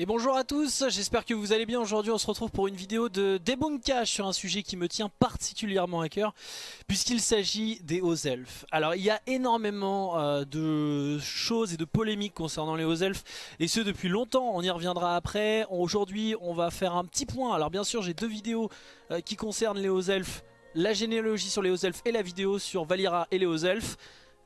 Et bonjour à tous, j'espère que vous allez bien. Aujourd'hui on se retrouve pour une vidéo de débunkage sur un sujet qui me tient particulièrement à cœur puisqu'il s'agit des hauts elfes. Alors il y a énormément euh, de choses et de polémiques concernant les hauts elfes et ce depuis longtemps, on y reviendra après. Aujourd'hui on va faire un petit point, alors bien sûr j'ai deux vidéos euh, qui concernent les hauts elfes, la généalogie sur les hauts elfes et la vidéo sur Valira et les hauts elfes.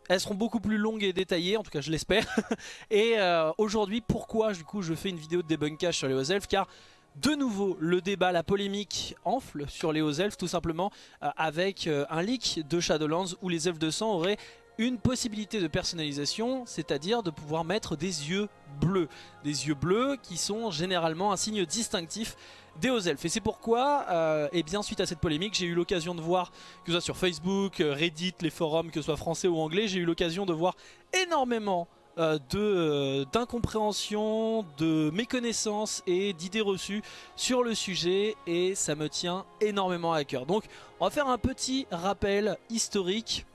Elles seront beaucoup plus longues et détaillées, en tout cas je l'espère. et euh, aujourd'hui, pourquoi du coup je fais une vidéo de débunkage sur les hauts elfes Car de nouveau, le débat, la polémique enfle sur les hauts elfes, tout simplement euh, avec euh, un leak de Shadowlands où les elfes de sang auraient une possibilité de personnalisation, c'est-à-dire de pouvoir mettre des yeux bleus. Des yeux bleus qui sont généralement un signe distinctif des hauts elfes. Et c'est pourquoi, euh, et bien suite à cette polémique, j'ai eu l'occasion de voir, que ce soit sur Facebook, euh, Reddit, les forums, que ce soit français ou anglais, j'ai eu l'occasion de voir énormément euh, euh, d'incompréhension, de, méconnaissance et d'idées reçues sur le sujet et ça me tient énormément à cœur. Donc on va faire un petit rappel historique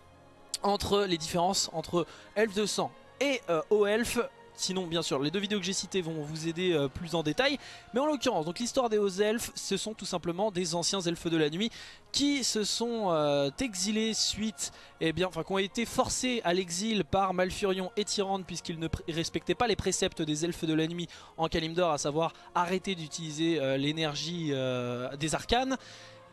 entre les différences entre elfes de sang et euh, elfes Sinon, bien sûr, les deux vidéos que j'ai citées vont vous aider euh, plus en détail. Mais en l'occurrence, donc l'histoire des hauts elfes, ce sont tout simplement des anciens elfes de la nuit qui se sont euh, exilés suite, eh bien, enfin, qui ont été forcés à l'exil par Malfurion et Tyrande puisqu'ils ne respectaient pas les préceptes des elfes de la nuit en Kalimdor, à savoir arrêter d'utiliser euh, l'énergie des arcanes.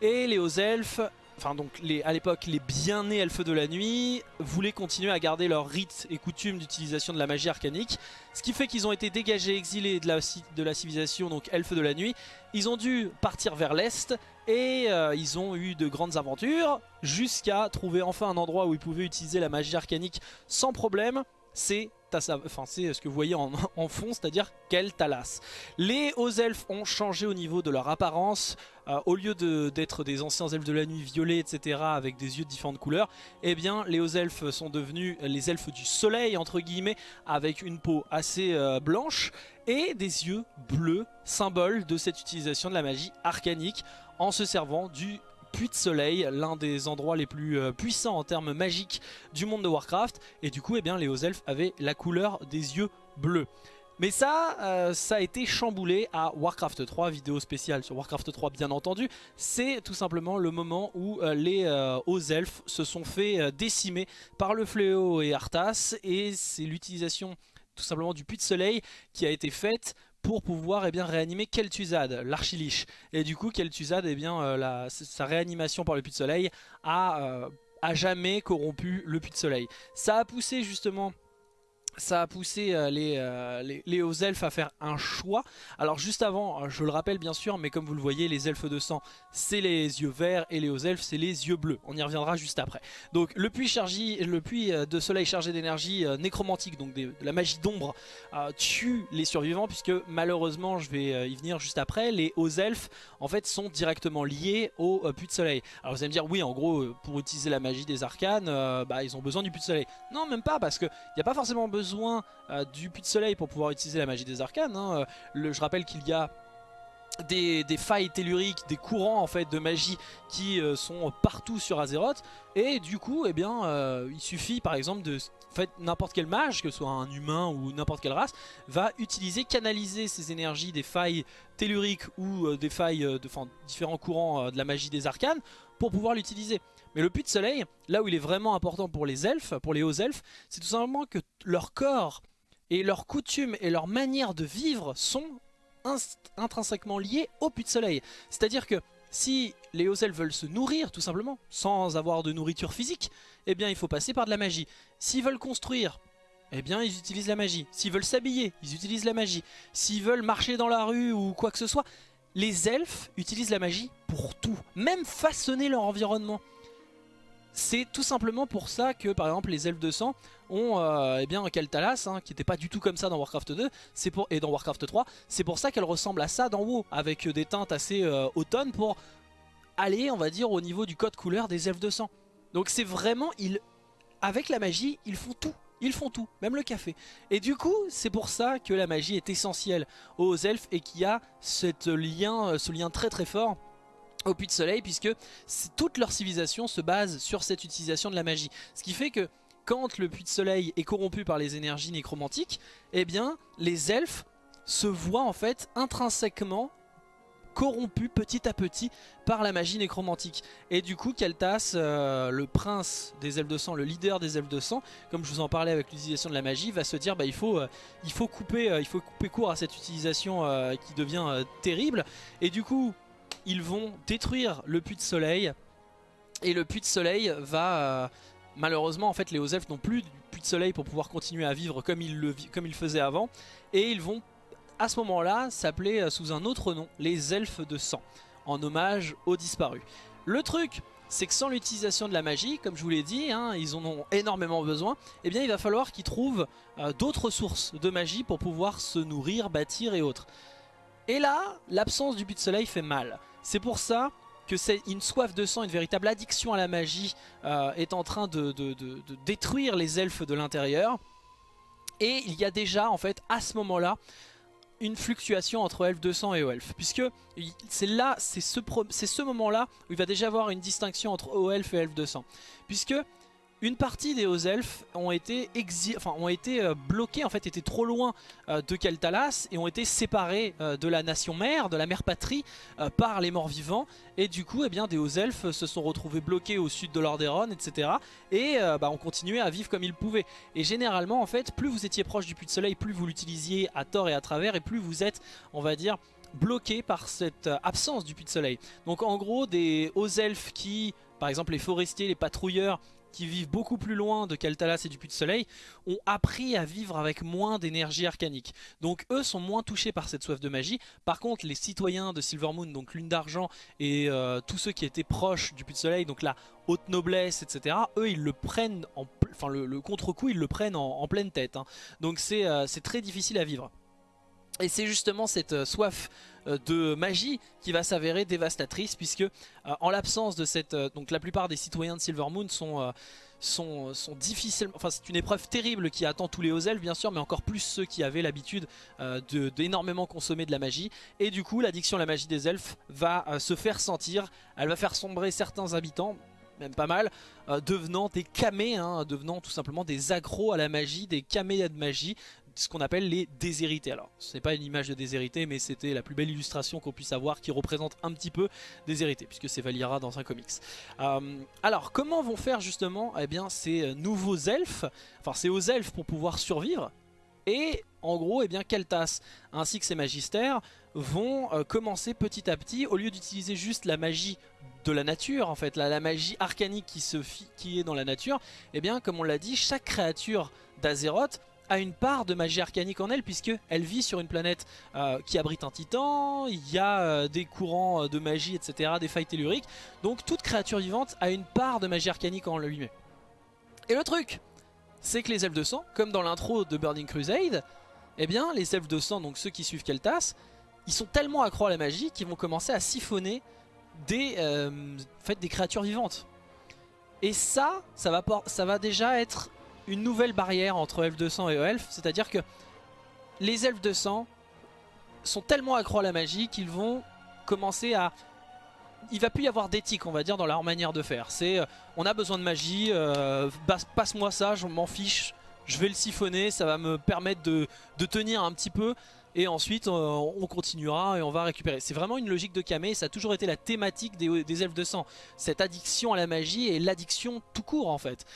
Et les hauts elfes enfin donc les, à l'époque les bien-nés elfes de la nuit voulaient continuer à garder leurs rites et coutumes d'utilisation de la magie arcanique ce qui fait qu'ils ont été dégagés, exilés de la, de la civilisation donc elfes de la nuit. Ils ont dû partir vers l'est et euh, ils ont eu de grandes aventures jusqu'à trouver enfin un endroit où ils pouvaient utiliser la magie arcanique sans problème. C'est enfin, c'est ce que vous voyez en, fond, c'est-à-dire Keltalas. Les hauts elfes ont changé au niveau de leur apparence. Euh, au lieu d'être des anciens elfes de la nuit violets, etc., avec des yeux de différentes couleurs, eh bien, les hauts elfes sont devenus les elfes du soleil, entre guillemets, avec une peau assez euh, blanche et des yeux bleus, symbole de cette utilisation de la magie arcanique, en se servant du puits de soleil, l'un des endroits les plus euh, puissants en termes magiques du monde de Warcraft. Et du coup, eh bien, les hauts elfes avaient la couleur des yeux bleus. Mais ça, euh, ça a été chamboulé à Warcraft 3, vidéo spéciale sur Warcraft 3 bien entendu. C'est tout simplement le moment où euh, les hauts elfes se sont fait décimer par le fléau et Arthas. Et c'est l'utilisation tout simplement du puits de soleil qui a été faite pour pouvoir eh bien, réanimer Kel'Thuzad, l'archiliche. Et du coup, Kel'Thuzad, eh bien, euh, sa réanimation par le puits de soleil a, euh, a jamais corrompu le puits de soleil. Ça a poussé justement ça a poussé euh, euh, les, hauts elfes à faire un choix. Alors juste avant, euh, je le rappelle bien sûr, mais comme vous le voyez, les elfes de sang, c'est les yeux verts et les hauts elfes, c'est les yeux bleus. On y reviendra juste après. Donc le puits, chargé, le puits de soleil chargé d'énergie nécromantique, donc de la magie d'ombre, tue les survivants, puisque malheureusement, je vais y venir juste après, les hauts elfes, en fait, sont directement liés au puits de soleil. Alors vous allez me dire, oui, en gros, pour utiliser la magie des arcanes, bah, ils ont besoin du puits de soleil. Non, même pas, parce qu'il n'y a pas forcément besoin euh, du puits de soleil pour pouvoir utiliser la magie des arcanes. Hein. Le, je rappelle qu'il y a des, failles telluriques, des courants en fait de magie qui euh, sont partout sur Azeroth et du coup eh bien euh, il suffit par exemple de n'importe quel mage, que ce soit un humain ou n'importe quelle race, va utiliser, canaliser ces énergies des failles telluriques ou des failles de différents courants de la magie des arcanes pour pouvoir l'utiliser. Mais le puits de soleil, là où il est vraiment important pour les elfes, pour les hauts elfes, c'est tout simplement que leur corps et leurs coutumes et leur manière de vivre sont intrinsèquement liés au puits de soleil. C'est-à-dire que si les hauts elfes veulent se nourrir tout simplement, sans avoir de nourriture physique, eh bien il faut passer par de la magie. S'ils veulent construire, eh bien ils utilisent la magie. S'ils veulent s'habiller, ils utilisent la magie. S'ils veulent marcher dans la rue ou quoi que ce soit, les elfes utilisent la magie pour tout, même façonner leur environnement. C'est tout simplement pour ça que par exemple les elfes de sang ont euh, eh hein, qui n'était pas du tout comme ça dans Warcraft 2 pour, et dans Warcraft 3. C'est pour ça qu'elle ressemble à ça dans WoW avec des teintes assez euh, automnes pour aller on va dire au niveau du code couleur des elfes de sang. Donc c'est vraiment, ils, avec la magie ils font tout. Ils font tout, même le café. Et du coup, c'est pour ça que la magie est essentielle aux elfes et qu'il y a euh, ce lien très très fort au puits de soleil puisque toute leur civilisation se base sur cette utilisation de la magie. Ce qui fait que quand le puits de soleil est corrompu par les énergies nécromantiques, eh bien les elfes se voit en fait intrinsèquement corrompu petit à petit par la magie nécromantique. Et du coup, Keltas, euh, le prince des elfes de sang, le leader des elfes de sang, comme je vous en parlais avec l'utilisation de la magie, va se dire bah, il, faut, euh, couper, euh, il faut couper court à cette utilisation qui devient terrible. Et du coup, ils vont détruire le puits de soleil. Et le puits de soleil va... malheureusement, en fait, les hauts elfes n'ont plus de puits de soleil pour pouvoir continuer à vivre comme ils le, comme ils faisaient avant. Et ils vont à ce moment-là s'appelait euh, sous un autre nom, les elfes de sang, en hommage aux disparus. Le truc, c'est que sans l'utilisation de la magie, comme je vous l'ai dit, hein, ils en ont énormément besoin, eh bien il va falloir qu'ils trouvent euh, d'autres sources de magie pour pouvoir se nourrir, bâtir et autres. Et là, l'absence du but de soleil fait mal. C'est pour ça que c'est une soif de sang, une véritable addiction à la magie euh, est en train de, de détruire les elfes de l'intérieur. Et il y a déjà en fait à ce moment-là une fluctuation entre de sang et elfes puisque c'est là, c'est ce, ce moment-là où il va déjà avoir une distinction entre elfes et de sang, puisque une partie des hauts elfes ont été, enfin, ont été euh, bloqués, en fait étaient trop loin euh, de Keltalas et ont été séparés euh, de la nation mère, de la mère patrie par les morts vivants. Et du coup eh des hauts elfes se sont retrouvés bloqués au sud de Lordaeron etc et bah, ont continué à vivre comme ils pouvaient. Et généralement en fait plus vous étiez proche du puits de soleil plus vous l'utilisiez à tort et à travers et plus vous êtes on va dire bloqué par cette absence du puits de soleil. Donc en gros des hauts elfes qui par exemple les forestiers, les patrouilleurs qui vivent beaucoup plus loin de Kaltalas et du Puits de Soleil, ont appris à vivre avec moins d'énergie arcanique. Donc eux sont moins touchés par cette soif de magie. Par contre, les citoyens de Silvermoon, donc Lune d'Argent, et euh, tous ceux qui étaient proches du Puits de Soleil, donc la haute noblesse, etc., eux, ils le prennent, en, enfin le, contre-coup, ils le prennent en, pleine tête. Hein. Donc euh, c'est très difficile à vivre. Et c'est justement cette euh, soif euh, de magie qui va s'avérer dévastatrice puisque euh, en l'absence de cette... donc la plupart des citoyens de Silvermoon sont... Sont, difficilement... Enfin c'est une épreuve terrible qui attend tous les hauts elfes bien sûr mais encore plus ceux qui avaient l'habitude d'énormément consommer de la magie. Et du coup l'addiction à la magie des elfes va se faire sentir, elle va faire sombrer certains habitants même pas mal, devenant des camés, hein, devenant tout simplement des accros à la magie, des camés de magie, ce qu'on appelle les déshérités. Alors, ce n'est pas une image de déshérité, mais c'était la plus belle illustration qu'on puisse avoir qui représente un petit peu déshérité, puisque c'est Valira dans un comics. Euh, alors, comment vont faire justement eh bien, ces nouveaux elfes, enfin ces hauts elfes pour pouvoir survivre et en gros, eh bien, Keltas ainsi que ses magistères vont euh, commencer petit à petit, au lieu d'utiliser juste la magie de la nature, en fait, la, la magie arcanique qui, se qui est dans la nature, eh bien, comme on l'a dit, chaque créature d'Azeroth a une part de magie arcanique en elle puisque elle vit sur une planète euh, qui abrite un titan, il y a euh, des courants euh, de magie etc, des failles telluriques, donc toute créature vivante a une part de magie arcanique en lui-même. Et le truc, c'est que les elfes de sang, comme dans l'intro de Burning Crusade, eh bien les elfes de sang, donc ceux qui suivent Keltas, ils sont tellement accro à la magie qu'ils vont commencer à siphonner des, fait, des créatures vivantes. Et ça, ça va, ça va déjà être une nouvelle barrière entre elfes de sang et elfes, c'est-à-dire que les elfes de sang sont tellement accro à la magie qu'ils vont commencer à... Il va plus y avoir d'éthique on va dire dans leur manière de faire. C'est euh, on a besoin de magie, euh, passe-moi ça, je m'en fiche, je vais le siphonner, ça va me permettre de, tenir un petit peu et ensuite euh, on continuera et on va récupérer. C'est vraiment une logique de Kame, ça a toujours été la thématique des, des, elfes de sang. Cette addiction à la magie et l'addiction tout court en fait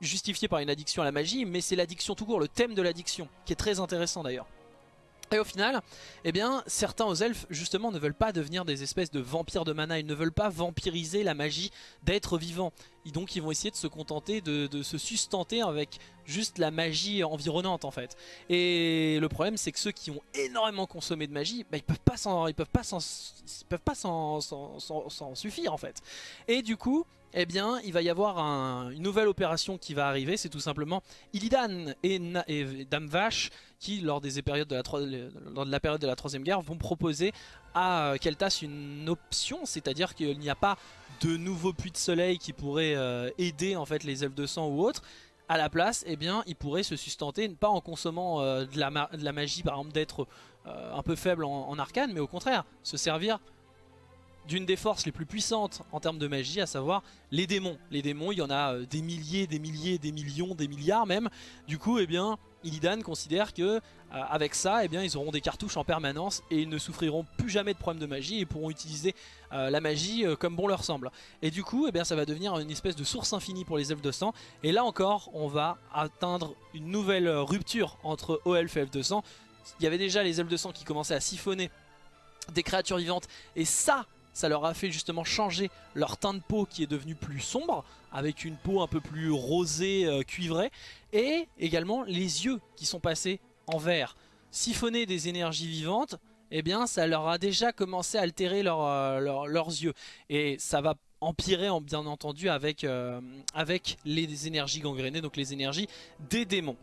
justifié par une addiction à la magie, mais c'est l'addiction tout court, le thème de l'addiction, qui est très intéressant d'ailleurs. Et au final, eh bien, certains aux elfes, justement, ne veulent pas devenir des espèces de vampires de mana. Ils ne veulent pas vampiriser la magie d'être vivant. Et donc, ils vont essayer de se contenter de, se sustenter avec juste la magie environnante, en fait. Et le problème, c'est que ceux qui ont énormément consommé de magie, bah, ils peuvent pas s'en, suffire, en fait. Et du coup, eh bien, il va y avoir une nouvelle opération qui va arriver. C'est tout simplement Illidan et, Dame Vache qui, lors, des périodes de la, de la période de la Troisième Guerre, vont proposer à euh, Keltas une option, c'est-à-dire qu'il n'y a pas de nouveaux puits de soleil qui pourraient euh, aider en fait les elfes de sang ou autres. À la place, eh bien, il pourrait se sustenter, pas en consommant euh, de, la magie, par exemple, d'être un peu faible en arcane, mais au contraire, se servir d'une des forces les plus puissantes en termes de magie, à savoir les démons. Les démons, il y en a euh, des milliers, des milliers, des millions, des milliards même. Du coup, eh bien, Illidan considère que avec ça, eh bien, ils auront des cartouches en permanence et ils ne souffriront plus jamais de problèmes de magie et pourront utiliser la magie comme bon leur semble. Et du coup, eh bien, ça va devenir une espèce de source infinie pour les elfes de sang. Et là encore, on va atteindre une nouvelle rupture entre O-Elf et Elf de sang. Il y avait déjà les elfes de sang qui commençaient à siphonner des créatures vivantes et ça ça leur a fait justement changer leur teint de peau qui est devenu plus sombre, avec une peau un peu plus rosée, euh, cuivrée, et également les yeux qui sont passés en vert. Siphonner des énergies vivantes, eh bien ça leur a déjà commencé à altérer euh, leurs yeux. Et ça va empirer bien entendu avec, euh, avec les énergies gangrénées, donc les énergies des démons.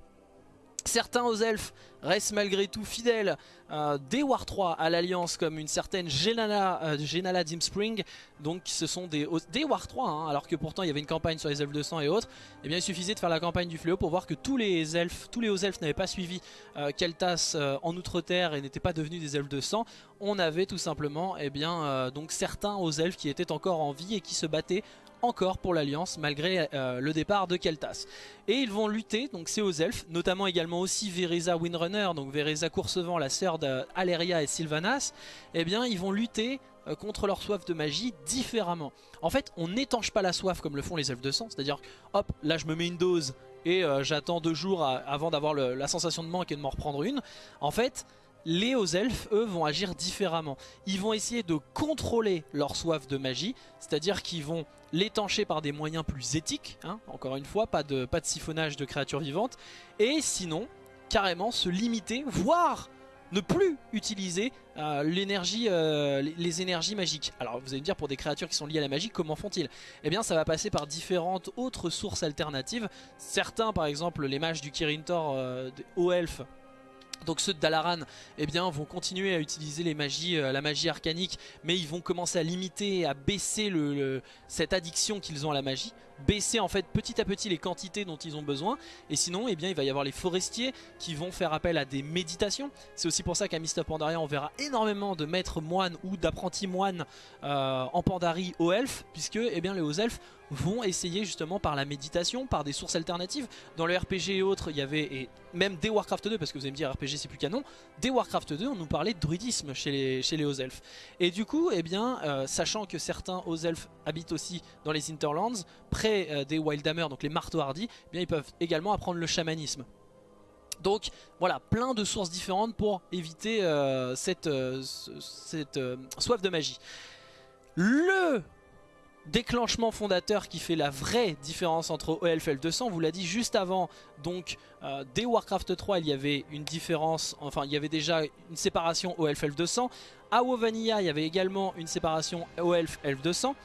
Certains aux elfes restent malgré tout fidèles euh, des War 3 à l'Alliance comme une certaine Genala, euh, Dimspring. Donc ce sont des, War 3 hein, alors que pourtant il y avait une campagne sur les elfes de sang et autres et eh bien il suffisait de faire la campagne du fléau pour voir que tous les elfes tous les hauts elfes n'avaient pas suivi euh, Keltas euh, en Outre-Terre et n'étaient pas devenus des elfes de sang. On avait tout simplement et eh bien, donc certains hauts elfes qui étaient encore en vie et qui se battaient encore pour l'Alliance malgré euh, le départ de Keltas. Et ils vont lutter, donc c'est aux elfes, notamment également aussi Vereza Windrunner, donc Vereza Coursevent, la sœur d'Aleria et Sylvanas, eh bien ils vont lutter euh, contre leur soif de magie différemment. En fait, on n'étanche pas la soif comme le font les elfes de sang, c'est-à-dire, hop, là je me mets une dose et euh, j'attends deux jours avant d'avoir la sensation de manque et de m'en reprendre une. En fait, les hauts elfes, eux, vont agir différemment. Ils vont essayer de contrôler leur soif de magie, c'est-à-dire qu'ils vont l'étancher par des moyens plus éthiques, hein, encore une fois, pas de, pas de siphonnage de créatures vivantes, et sinon, carrément se limiter, voire ne plus utiliser euh, euh, les, énergies magiques. Alors vous allez me dire pour des créatures qui sont liées à la magie, comment font-ils? Eh bien ça va passer par différentes autres sources alternatives. Certains par exemple les mages du Kirin Tor, euh, hauts elfes, donc ceux de Dalaran eh bien, vont continuer à utiliser euh, la magie arcanique, mais ils vont commencer à limiter, à baisser cette addiction qu'ils ont à la magie baisser en fait petit à petit les quantités dont ils ont besoin et sinon eh bien, il va y avoir les forestiers qui vont faire appel à des méditations c'est aussi pour ça qu'à Mist of Pandaria on verra énormément de maîtres moines ou d'apprentis moines euh, en Pandarie aux elfes puisque eh bien, les hauts elfes vont essayer justement par la méditation, par des sources alternatives. Dans le RPG et autres, il y avait, et même des Warcraft 2, parce que vous allez me dire RPG c'est plus canon, des Warcraft 2, on nous parlait de druidisme chez les, chez les hauts elfes. Et du coup, eh bien, euh, sachant que certains hauts elfes habitent aussi dans les Interlands, près euh, des Wildhammer, donc les marteaux hardis, eh bien, ils peuvent également apprendre le chamanisme. Donc voilà, plein de sources différentes pour éviter euh, cette, cette soif de magie. Le déclenchement fondateur qui fait la vraie différence entre OLF et 200 vous l'a dit juste avant donc euh, dès Warcraft 3 il y avait une différence enfin il y avait déjà une séparation OLF 200 à WoW Vanilla il y avait également une séparation OLF 200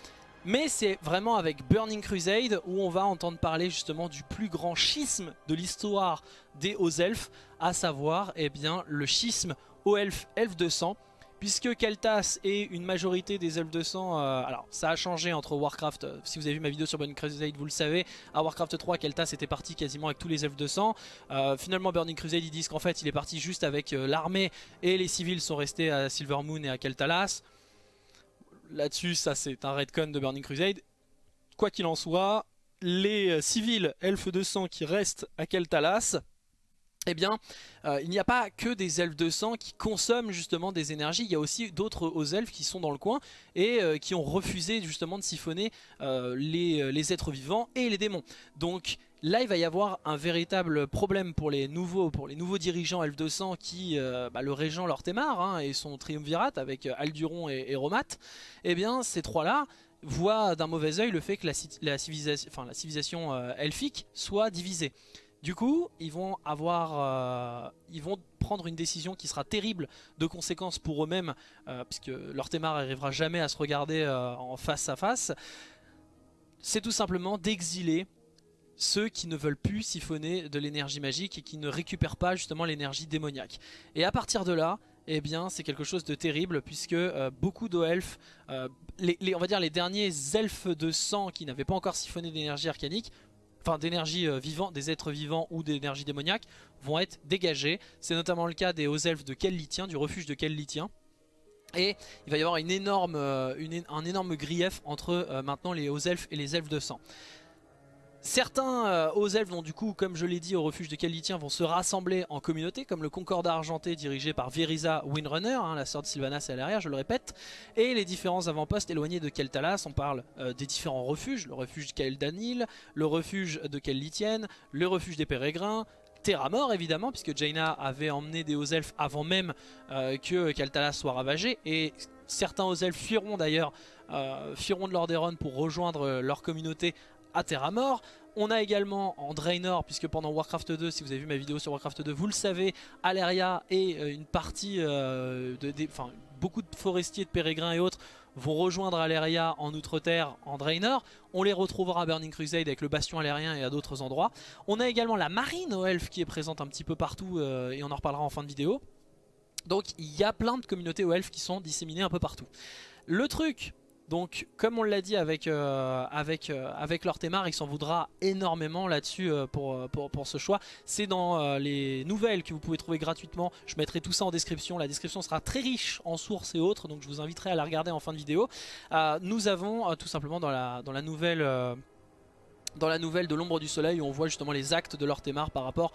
mais c'est vraiment avec Burning Crusade où on va entendre parler justement du plus grand schisme de l'histoire des hauts elfes à savoir eh bien, le schisme OElf 200 Puisque Keltas et une majorité des elfes de sang, euh, alors ça a changé entre Warcraft, euh, si vous avez vu ma vidéo sur Burning Crusade vous le savez, à Warcraft 3 Keltas était parti quasiment avec tous les elfes de sang, euh, finalement Burning Crusade ils disent qu'en fait il est parti juste avec l'armée et les civils sont restés à Silvermoon et à Keltalas, là-dessus ça c'est un redcon de Burning Crusade, quoi qu'il en soit, les civils elfes de sang qui restent à Keltalas, eh bien, euh, il n'y a pas que des elfes de sang qui consomment justement des énergies, il y a aussi d'autres hauts elfes qui sont dans le coin et euh, qui ont refusé justement de siphonner euh, les, êtres vivants et les démons. Donc là, il va y avoir un véritable problème pour les nouveaux, pour les nouveaux dirigeants elfes de sang qui, bah, le régent Lortemar hein, et son triumvirat avec Alduron et, et Romat, eh bien ces trois-là voient d'un mauvais oeil le fait que la, civilisation, enfin, civilisation elfique soit divisée. Du coup, ils vont avoir, euh, ils vont prendre une décision qui sera terrible de conséquences pour eux-mêmes, euh, puisque leur n'arrivera jamais à se regarder euh, en face à face. C'est tout simplement d'exiler ceux qui ne veulent plus siphonner de l'énergie magique et qui ne récupèrent pas justement l'énergie démoniaque. Et à partir de là, eh bien c'est quelque chose de terrible puisque beaucoup d'elfes, les, on va dire les derniers elfes de sang qui n'avaient pas encore siphonné d'énergie arcanique enfin d'énergie euh, vivante, des êtres vivants ou d'énergie démoniaque vont être dégagés. C'est notamment le cas des hauts elfes de Kellitien, du refuge de Kellitien. Et il va y avoir une énorme, euh, un énorme grief entre euh, maintenant les hauts elfes et les elfes de sang. Certains euh, hauts elfes vont du coup, comme je l'ai dit, au refuge de Kalditien vont se rassembler en communauté, comme le Concordat Argenté dirigé par Verisa Windrunner, hein, la sœur de Sylvanas et Alaria, je le répète, et les différents avant-postes éloignés de Keltalas. On parle euh, des différents refuges, le refuge de Keldanil, le refuge de Kellitien, le refuge des Pérégrins, Terramort évidemment, puisque Jaina avait emmené des hauts elfes avant même euh, que Keltalas soit ravagé, et certains hauts elfes fuiront d'ailleurs, fuiront de Lordaeron pour rejoindre leur communauté à Terra Mort. On a également en Draenor, puisque pendant Warcraft 2, si vous avez vu ma vidéo sur Warcraft 2, vous le savez, Aleria et euh, une partie, euh, de, enfin beaucoup de forestiers, de pérégrins et autres vont rejoindre Aleria en Outre-Terre, en Draenor. On les retrouvera à Burning Crusade avec le Bastion Alérien et à d'autres endroits. On a également la marine aux elfes qui est présente un petit peu partout euh, et on en reparlera en fin de vidéo. Donc il y a plein de communautés aux elfes qui sont disséminées un peu partout. Le truc donc comme on l'a dit avec, euh, avec, euh, avec il s'en voudra énormément là-dessus euh, pour, pour, ce choix. C'est dans les nouvelles que vous pouvez trouver gratuitement. Je mettrai tout ça en description. La description sera très riche en sources et autres, donc je vous inviterai à la regarder en fin de vidéo. nous avons tout simplement dans la, nouvelle de l'ombre du soleil où on voit justement les actes de Lortemar par rapport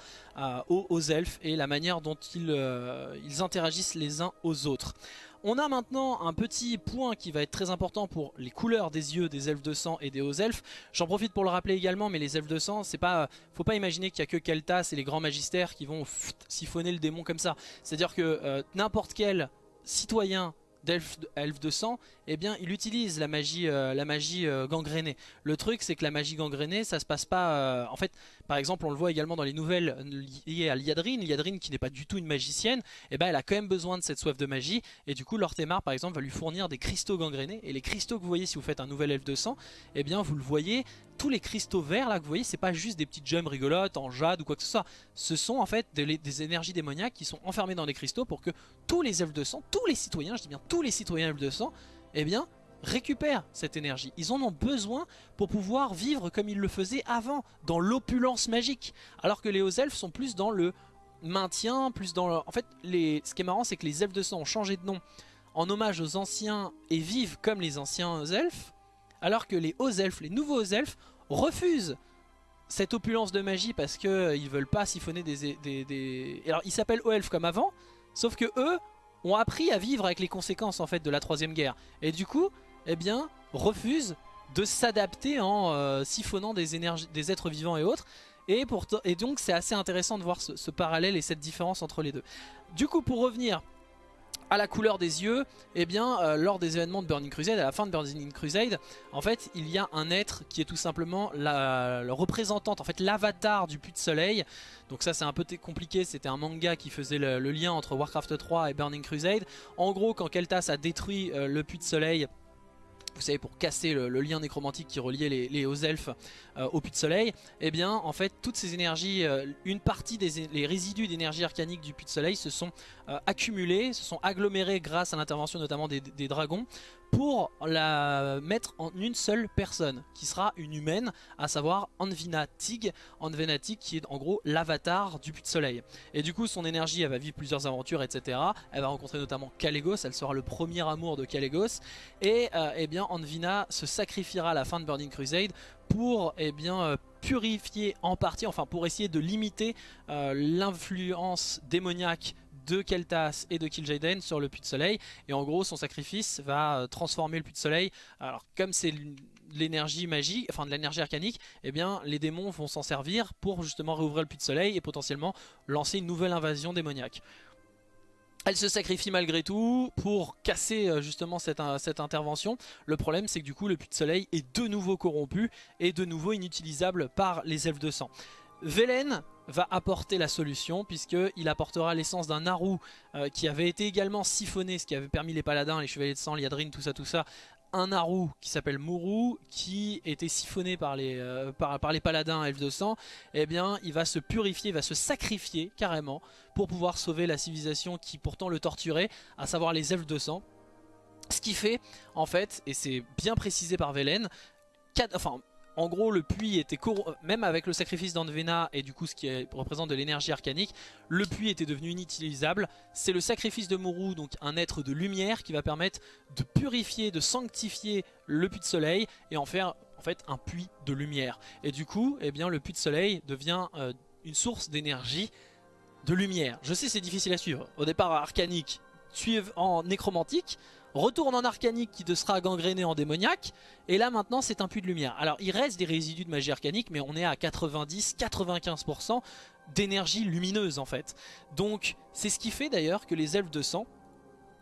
aux, elfes et la manière dont ils interagissent les uns aux autres. On a maintenant un petit point qui va être très important pour les couleurs des yeux des elfes de sang et des hauts elfes. J'en profite pour le rappeler également, mais les elfes de sang, c'est pas, faut pas imaginer qu'il y a que Keltas et les grands magistères qui vont siphonner le démon comme ça. C'est-à-dire que euh, n'importe quel citoyen d'elfe de sang, eh bien il utilise la magie, euh, la magie euh, gangrénée. Le truc c'est que la magie gangrénée ça se passe pas, euh, en fait par exemple on le voit également dans les nouvelles liées à Liadrine, Liadrine qui n'est pas du tout une magicienne, eh ben elle a quand même besoin de cette soif de magie et du coup Lortemar par exemple va lui fournir des cristaux gangrénés et les cristaux que vous voyez si vous faites un nouvel elfe de sang, eh bien vous le voyez tous les cristaux verts là que vous voyez, c'est pas juste des petites gemmes rigolotes en jade ou quoi que ce soit. Ce sont en fait des, énergies démoniaques qui sont enfermées dans des cristaux pour que tous les elfes de sang, tous les citoyens, je dis bien tous les citoyens elfes de sang, eh bien récupèrent cette énergie. Ils en ont besoin pour pouvoir vivre comme ils le faisaient avant, dans l'opulence magique. Alors que les hauts elfes sont plus dans le maintien, plus dans le... En fait, les... ce qui est marrant, c'est que les elfes de sang ont changé de nom en hommage aux anciens et vivent comme les anciens elfes alors que les hauts elfes, les nouveaux elfes, refusent cette opulence de magie parce qu'ils euh, veulent pas siphonner des... Alors ils s'appellent hauts elfes comme avant, sauf que eux ont appris à vivre avec les conséquences en fait de la troisième guerre. Et du coup, eh bien, refusent de s'adapter en euh, siphonnant des, énergies, des êtres vivants et autres. Et, et donc c'est assez intéressant de voir ce parallèle et cette différence entre les deux. Du coup pour revenir à la couleur des yeux, eh bien, euh, lors des événements de Burning Crusade, à la fin de Burning Crusade, en fait, il y a un être qui est tout simplement la, représentante, en fait, l'avatar du puits de soleil. Donc ça, c'est un peu compliqué, c'était un manga qui faisait le, lien entre Warcraft 3 et Burning Crusade. En gros, quand Keltas a détruit euh, le puits de soleil, vous savez pour casser le, lien nécromantique qui reliait les, hauts elfes euh, au puits de soleil, eh bien en fait toutes ces énergies, une partie des résidus d'énergie arcanique du puits de soleil se sont euh, accumulés, se sont agglomérés grâce à l'intervention notamment des, dragons pour la mettre en une seule personne qui sera une humaine à savoir Anvina Tig. Anvina Tig qui est en gros l'avatar du puits de soleil. Et du coup son énergie elle va vivre plusieurs aventures etc elle va rencontrer notamment Kalégos elle sera le premier amour de Kalégos et euh, eh bien Anvina se sacrifiera à la fin de Burning Crusade pour eh bien euh, purifier en partie enfin pour essayer de limiter l'influence démoniaque de Keltas et de Kil'jaeden sur le puits de soleil et en gros son sacrifice va euh, transformer le puits de soleil alors comme c'est l'énergie magique, enfin de l'énergie arcanique, eh bien les démons vont s'en servir pour justement réouvrir le puits de soleil et potentiellement lancer une nouvelle invasion démoniaque. Elle se sacrifie malgré tout pour casser euh, justement cette, cette intervention. Le problème c'est que du coup le puits de soleil est de nouveau corrompu et de nouveau inutilisable par les elfes de sang. Velen va apporter la solution puisqu'il apportera l'essence d'un Naru euh, qui avait été également siphonné, ce qui avait permis les paladins, les chevaliers de sang, Liadrine, tout ça, tout ça, un Naru qui s'appelle Muru qui était siphonné par les, euh, par, les paladins elfes de sang, eh bien il va se purifier, il va se sacrifier carrément pour pouvoir sauver la civilisation qui pourtant le torturait, à savoir les elfes de sang. Ce qui fait en fait, et c'est bien précisé par Velen, enfin en gros, le puits était même avec le sacrifice d'Andvena et du coup ce qui représente de l'énergie arcanique, le puits était devenu inutilisable. C'est le sacrifice de Mourou, donc un être de lumière, qui va permettre de purifier, de sanctifier le puits de soleil et en faire fait un puits de lumière. Et du coup, eh bien, le puits de soleil devient euh, une source d'énergie de lumière. Je sais c'est difficile à suivre. Au départ arcanique, suivre en nécromantique, retourne en arcanique qui te sera gangréné en démoniaque, et là maintenant c'est un puits de lumière. Alors il reste des résidus de magie arcanique, mais on est à 90-95% d'énergie lumineuse en fait. Donc c'est ce qui fait d'ailleurs que les elfes de sang,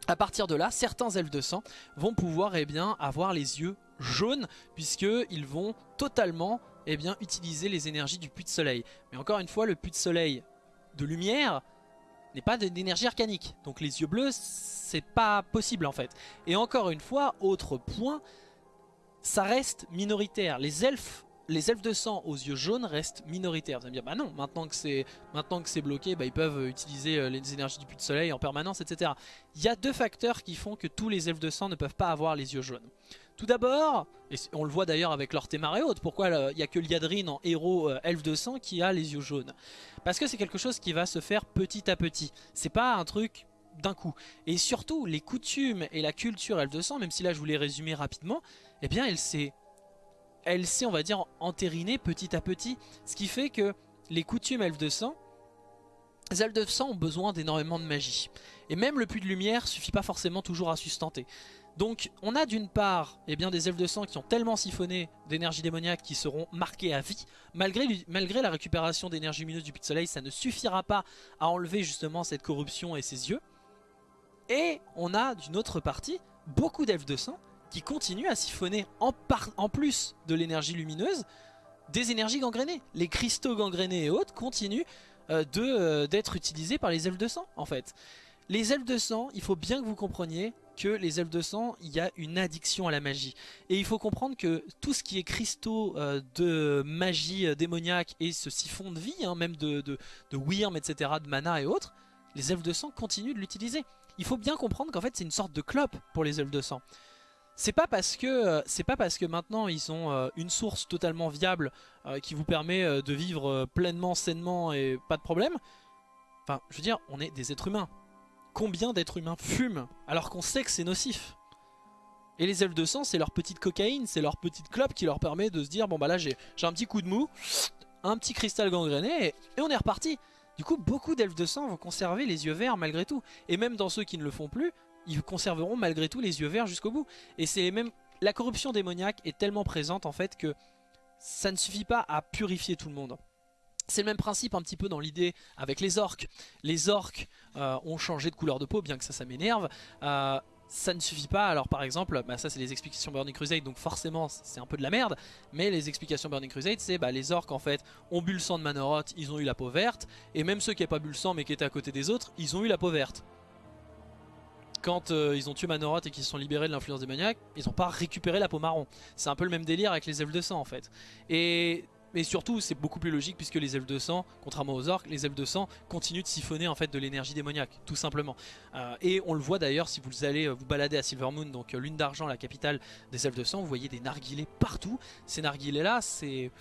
à partir de là, certains elfes de sang vont pouvoir eh avoir les yeux jaunes, puisqu'ils vont totalement eh utiliser les énergies du puits de soleil. Mais encore une fois, le puits de soleil de lumière n'est pas d'énergie arcanique. Donc les yeux bleus, c'est pas possible en fait. Et encore une fois, autre point, ça reste minoritaire. Les elfes les elfes de sang aux yeux jaunes restent minoritaires. Vous allez me dire, bah non, maintenant que c'est maintenant que c'est bloqué, bah ils peuvent utiliser euh, les énergies du puits de soleil en permanence, etc. Il y a deux facteurs qui font que tous les elfes de sang ne peuvent pas avoir les yeux jaunes. Tout d'abord, et on le voit d'ailleurs avec leur autres, pourquoi il n'y a que Liadrine en héros euh, elfe de sang qui a les yeux jaunes? Parce que c'est quelque chose qui va se faire petit à petit. C'est pas un truc d'un coup. Et surtout, les coutumes et la culture elfe de sang, même si là je voulais résumer rapidement, eh bien elle s'est elle s'est, on va dire, entérinée petit à petit. Ce qui fait que les coutumes elfes de sang, les elfes de sang ont besoin d'énormément de magie. Et même le puits de lumière suffit pas forcément toujours à sustenter. Donc on a d'une part eh bien, des elfes de sang qui ont tellement siphonné d'énergie démoniaque qui seront marqués à vie. Malgré, malgré la récupération d'énergie lumineuse du puits soleil, ça ne suffira pas à enlever justement cette corruption et ses yeux. Et on a d'une autre partie beaucoup d'elfes de sang qui continue à siphonner en, en plus de l'énergie lumineuse des énergies gangrénées. Les cristaux gangrénés et autres continuent euh, euh, d'être utilisés par les elfes de sang en fait. Les elfes de sang, il faut bien que vous compreniez que les elfes de sang, il y a une addiction à la magie. Et il faut comprendre que tout ce qui est cristaux euh, de magie démoniaque et ce siphon de vie, hein, même de, de, de Wyrm, etc., de mana et autres, les elfes de sang continuent de l'utiliser. Il faut bien comprendre qu'en fait c'est une sorte de clope pour les elfes de sang. C'est pas parce que euh, c'est pas parce que maintenant ils ont euh, une source totalement viable euh, qui vous permet de vivre pleinement, sainement et pas de problème. Enfin, je veux dire, on est des êtres humains. Combien d'êtres humains fument alors qu'on sait que c'est nocif Et les elfes de sang, c'est leur petite cocaïne, c'est leur petite clope qui leur permet de se dire bon bah là j'ai un petit coup de mou, un petit cristal gangréné et, et on est reparti. Du coup, beaucoup d'elfes de sang vont conserver les yeux verts malgré tout. Et même dans ceux qui ne le font plus, ils conserveront malgré tout les yeux verts jusqu'au bout. Et c'est même la corruption démoniaque est tellement présente en fait que ça ne suffit pas à purifier tout le monde. C'est le même principe un petit peu dans l'idée avec les orques. Les orques euh, ont changé de couleur de peau, bien que ça, ça m'énerve. Euh, ça ne suffit pas, alors par exemple, bah ça c'est les explications Burning Crusade, donc forcément c'est un peu de la merde, mais les explications Burning Crusade c'est bah, les orques en fait ont bu le sang de Manoroth, ils ont eu la peau verte, et même ceux qui n'avaient pas bu le sang mais qui étaient à côté des autres, ils ont eu la peau verte quand euh, ils ont tué Manoroth et qu'ils se sont libérés de l'influence démoniaque, ils n'ont pas récupéré la peau marron. C'est un peu le même délire avec les elfes de sang en fait. Et mais surtout, c'est beaucoup plus logique puisque les elfes de sang, contrairement aux orques, les elfes de sang continuent de siphonner en fait de l'énergie démoniaque, tout simplement. Euh, et on le voit d'ailleurs si vous allez euh, vous balader à Silvermoon, donc lune d'argent, la capitale des elfes de sang, vous voyez des narguilés partout. Ces narguilés là, c'est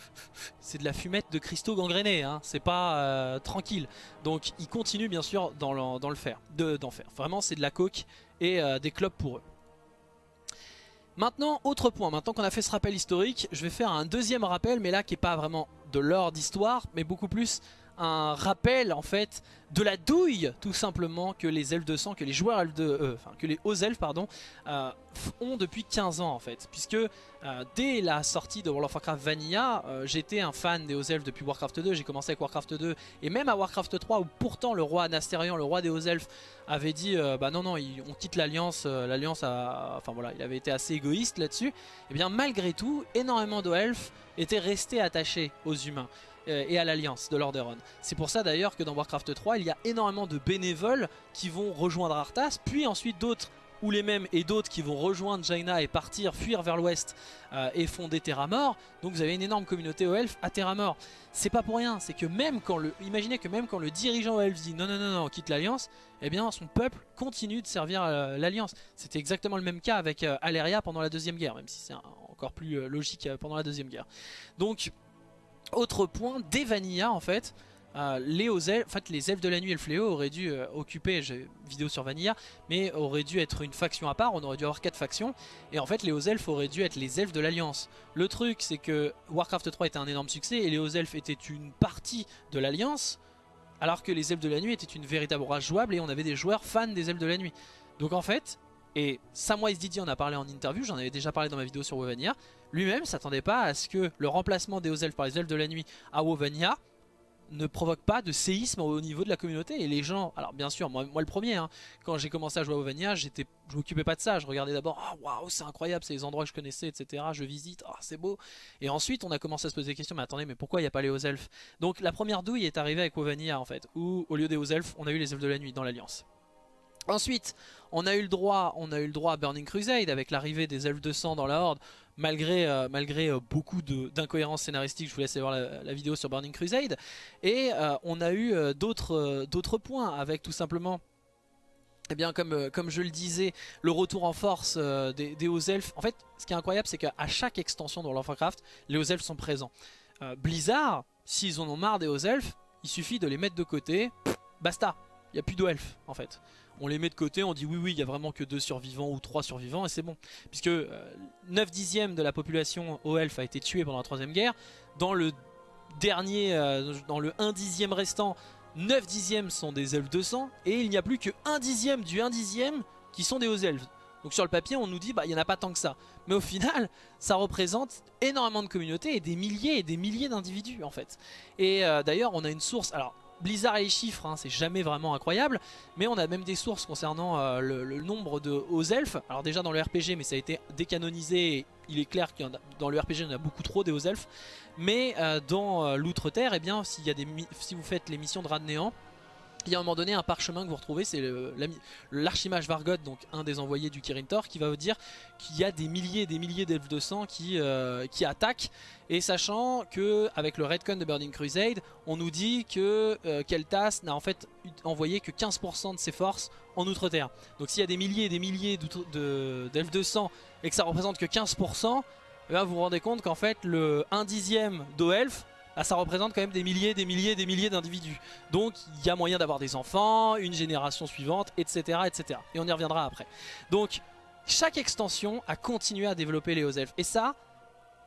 de la fumette de cristaux gangrénés, hein. c'est pas tranquille. Donc ils continuent bien sûr dans le, fer, d'en faire. Vraiment, c'est de la coke et euh, des clubs pour eux. Maintenant, autre point, maintenant qu'on a fait ce rappel historique, je vais faire un deuxième rappel, mais là qui n'est pas vraiment de l'ordre d'histoire, mais beaucoup plus un rappel en fait de la douille tout simplement que les elfes de sang, que les joueurs elfes de, euh, que les hauts elfes pardon, euh, ont depuis 15 ans en fait. Puisque euh, dès la sortie de World of Warcraft Vanilla, j'étais un fan des hauts elfes depuis Warcraft 2, j'ai commencé avec Warcraft 2 et même à Warcraft 3 où pourtant le roi Anastérian, le roi des hauts elfes, avait dit bah non non on quitte l'alliance, l'alliance a, enfin voilà il avait été assez égoïste là-dessus. Et eh bien malgré tout, énormément de elfes étaient restés attachés aux humains. Euh, et à l'Alliance de Lordaeron. C'est pour ça d'ailleurs que dans Warcraft 3, il y a énormément de bénévoles qui vont rejoindre Arthas, puis ensuite d'autres ou les mêmes et d'autres qui vont rejoindre Jaina et partir, fuir vers l'ouest euh, et fonder Terramort. Donc vous avez une énorme communauté aux elfes à Terramort. C'est pas pour rien, c'est que même quand le... Imaginez que même quand le dirigeant aux elfes dit non non non non, on quitte l'Alliance, eh bien son peuple continue de servir euh, l'Alliance. C'était exactement le même cas avec Aleria pendant la Deuxième Guerre, même si c'est encore plus logique pendant la Deuxième Guerre. Donc autre point, dès Vanilla en fait, euh, les, elfes, en fait, les elfes de la nuit et le fléau auraient dû euh, occuper, j'ai vidéo sur Vanilla, mais auraient dû être une faction à part, on aurait dû avoir quatre factions, et en fait les hauts elfes auraient dû être les elfes de l'Alliance. Le truc c'est que Warcraft 3 était un énorme succès, et les hauts elfes étaient une partie de l'Alliance, alors que les elfes de la nuit étaient une véritable race jouable, et on avait des joueurs fans des elfes de la nuit. Donc en fait, et Samwise Didi en a parlé en interview, j'en avais déjà parlé dans ma vidéo sur Wovania, lui-même s'attendait pas à ce que le remplacement des hauts elfes par les elfes de la nuit à Wovania ne provoque pas de séisme au niveau de la communauté. Et les gens, alors bien sûr moi, le premier hein, quand j'ai commencé à jouer à j'étais, je m'occupais pas de ça, je regardais d'abord ah waouh c'est incroyable c'est les endroits que je connaissais etc je visite, ah c'est beau. Et ensuite on a commencé à se poser des questions. Mais attendez mais pourquoi il n'y a pas les hauts elfes donc la première douille est arrivée avec Ovania en fait où au lieu des hauts elfes on a eu les elfes de la nuit dans l'alliance. Ensuite, on a eu le droit, on a eu le droit à Burning Crusade avec l'arrivée des elfes de sang dans la Horde, malgré, euh, malgré euh, beaucoup d'incohérences scénaristiques. Je vous laisse voir la, vidéo sur Burning Crusade. Et euh, on a eu d'autres points avec tout simplement eh bien, comme, comme je le disais, le retour en force des, des, hauts elfes. En fait, ce qui est incroyable, c'est qu'à chaque extension of Warcraft, les hauts elfes sont présents. Blizzard, s'ils en ont marre des hauts elfes, il suffit de les mettre de côté, basta, il n'y a plus elfes en fait on les met de côté, on dit oui oui il y a vraiment que deux survivants ou trois survivants et c'est bon. Puisque 9 euh, dixièmes de la population au elfe a été tuée pendant la troisième guerre, dans le dernier, euh, dans le 1 dixième restant, 9 dixièmes sont des elfes de sang et il n'y a plus que 1 dixième du 1 dixième qui sont des hauts elfes. Donc sur le papier on nous dit bah il n'y en a pas tant que ça. Mais au final ça représente énormément de communautés et des milliers et des milliers d'individus en fait. Et euh, d'ailleurs on a une source, alors Blizzard et les chiffres, hein, c'est jamais vraiment incroyable, mais on a même des sources concernant euh, le, nombre de hauts elfes. Alors déjà dans le RPG, mais ça a été décanonisé, il est clair que dans le RPG en a beaucoup trop des hauts elfes. Mais euh, dans euh, l'Outre-Terre, eh bien, si vous faites les missions de Rat Néant, il y a un moment donné un parchemin que vous retrouvez, c'est l'archimage Vargot, donc un des envoyés du Kirin Tor, qui va vous dire qu'il y a des milliers et des milliers d'elfes de sang qui, euh, qui attaquent. Et sachant que avec le Redcon de Burning Crusade, on nous dit que euh, Keltas n'a en fait envoyé que 15% de ses forces en Outre-Terre. Donc s'il y a des milliers et des milliers d'elfes de, sang et que ça représente que 15%, eh ben, vous vous rendez compte qu'en fait le 1 dixième d'Oelf ah, ça représente quand même des milliers, des milliers, des milliers d'individus. Donc il y a moyen d'avoir des enfants, une génération suivante, etc., etc. Et on y reviendra après. Donc chaque extension a continué à développer les elfes. Et ça,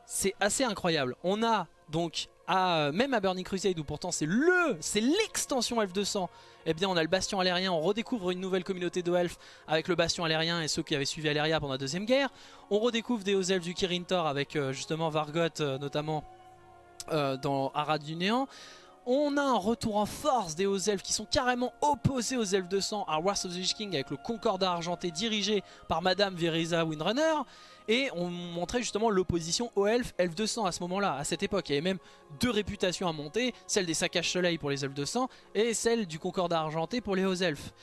c'est assez incroyable. On a donc, à, même à Burning Crusade, où pourtant c'est le, c'est l'extension Elf 200, eh bien on a le Bastion Alérien, on redécouvre une nouvelle communauté de elfes avec le Bastion Alérien et ceux qui avaient suivi Aléria pendant la Deuxième Guerre. On redécouvre des elfes du Kirin Tor avec euh, justement Vargot euh, notamment euh, dans Arad du Néant. On a un retour en force des hauts elfes qui sont carrément opposés aux elfes de sang à Wars of the Lich King avec le Concordat argenté dirigé par Madame Verisa Windrunner. Et on montrait justement l'opposition aux elfes, elfes de sang à ce moment-là, à cette époque. Il y avait même deux réputations à monter, celle des saccages soleil pour les elfes de sang et celle du Concordat argenté pour les hauts elfes.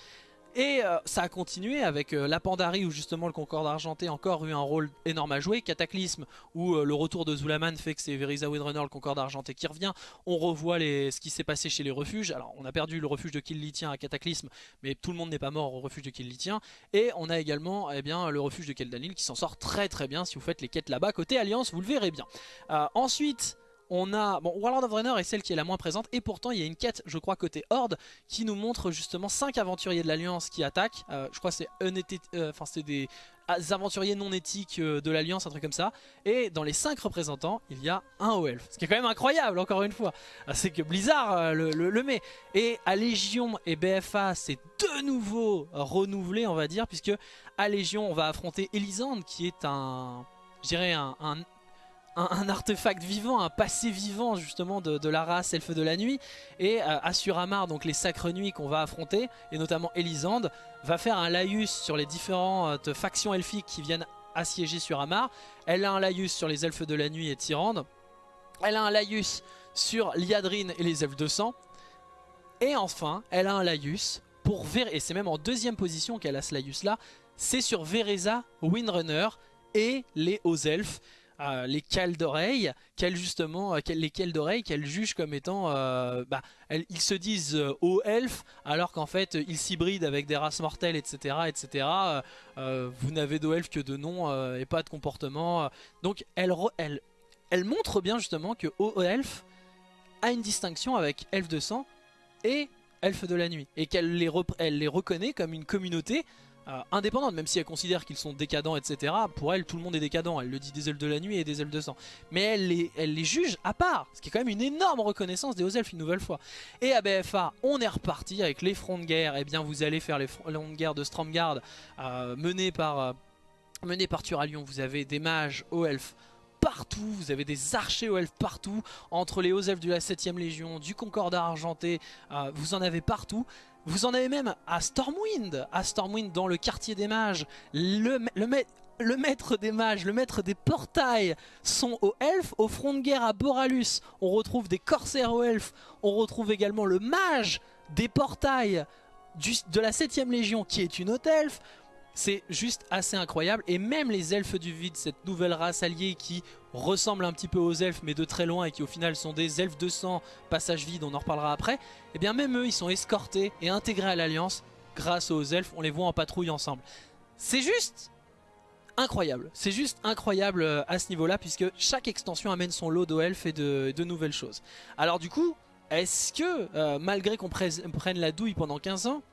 Et euh, ça a continué avec euh, la Pandarie où justement le Concorde Argenté encore eu un rôle énorme à jouer, Cataclysme où euh, le retour de Zulaman fait que c'est Verisa Windrunner, le Concorde Argenté qui revient, on revoit ce qui s'est passé chez les refuges, alors on a perdu le refuge de Killitien à Cataclysme mais tout le monde n'est pas mort au refuge de Killitien et on a également eh bien, le refuge de Keldanil qui s'en sort très très bien si vous faites les quêtes là-bas côté Alliance vous le verrez bien. ensuite on a, bon, Warlord of Draenor est celle qui est la moins présente et pourtant il y a une quête, je crois côté Horde, qui nous montre justement 5 aventuriers de l'Alliance qui attaquent. Euh, je crois c'est euh, c'est des aventuriers non éthiques euh, de l'Alliance, un truc comme ça. Et dans les 5 représentants, il y a un haut. Ce qui est quand même incroyable, encore une fois. C'est que Blizzard le, met. Et à Légion et BFA, c'est de nouveau renouvelé, on va dire, puisque à Légion, on va affronter Elisande, qui est un, je dirais un, artefact vivant, un passé vivant justement de, la race Elfe de la Nuit. Et euh, Asuramar, donc les sacres nuits qu'on va affronter, et notamment Elisande, va faire un laïus sur les différentes factions elfiques qui viennent assiéger sur Amar. Elle a un laïus sur les Elfes de la Nuit et Tyrande. Elle a un laïus sur Liadrine et les Elfes de Sang. Et enfin, elle a un laïus pour Ver et c'est même en deuxième position qu'elle a ce laïus là, c'est sur Vereza, Windrunner et les Hauts Elfes les cales d'oreilles, qu'elles justement, euh, les d'oreilles qu'elles jugent comme étant, euh, bah, ils se disent euh, hauts elfes, alors qu'en fait ils s'hybrident avec des races mortelles, etc., etc. vous n'avez d'hauts elfes que de nom et pas de comportement. Donc elle, montre bien justement que hauts elfes a une distinction avec elfes de sang et elfes de la nuit. Et qu'elle les, les reconnaît comme une communauté euh, indépendante, même si elle considère qu'ils sont décadents, etc. Pour elle, tout le monde est décadent. Elle le dit des elfes de la nuit et des elfes de sang. Mais elle les, juge à part, ce qui est quand même une énorme reconnaissance des hauts elfes une nouvelle fois. Et à BFA, on est reparti avec les fronts de guerre. Et eh bien, vous allez faire les fronts de guerre de Stromgard euh, menés par... Euh, par Turalion, vous avez des mages hauts elfes partout, vous avez des archers aux elfes partout, entre les hauts elfes de la 7ème légion, du Concordat argenté, vous en avez partout. Vous en avez même à Stormwind, à Stormwind dans le quartier des mages, le, maître des mages, le maître des portails sont aux elfes, au front de guerre à Boralus, on retrouve des corsaires aux elfes, on retrouve également le mage des portails de la 7ème légion qui est une haute elfe, c'est juste assez incroyable et même les elfes du vide, cette nouvelle race alliée qui ressemble un petit peu aux elfes mais de très loin et qui au final sont des elfes de sang, passage vide, on en reparlera après, et eh bien même eux ils sont escortés et intégrés à l'alliance grâce aux elfes, on les voit en patrouille ensemble. C'est juste incroyable, c'est juste incroyable euh, à ce niveau là puisque chaque extension amène son lot de elfes et de, nouvelles choses. Alors du coup, est-ce que euh, malgré qu'on prenne la douille pendant 15 ans,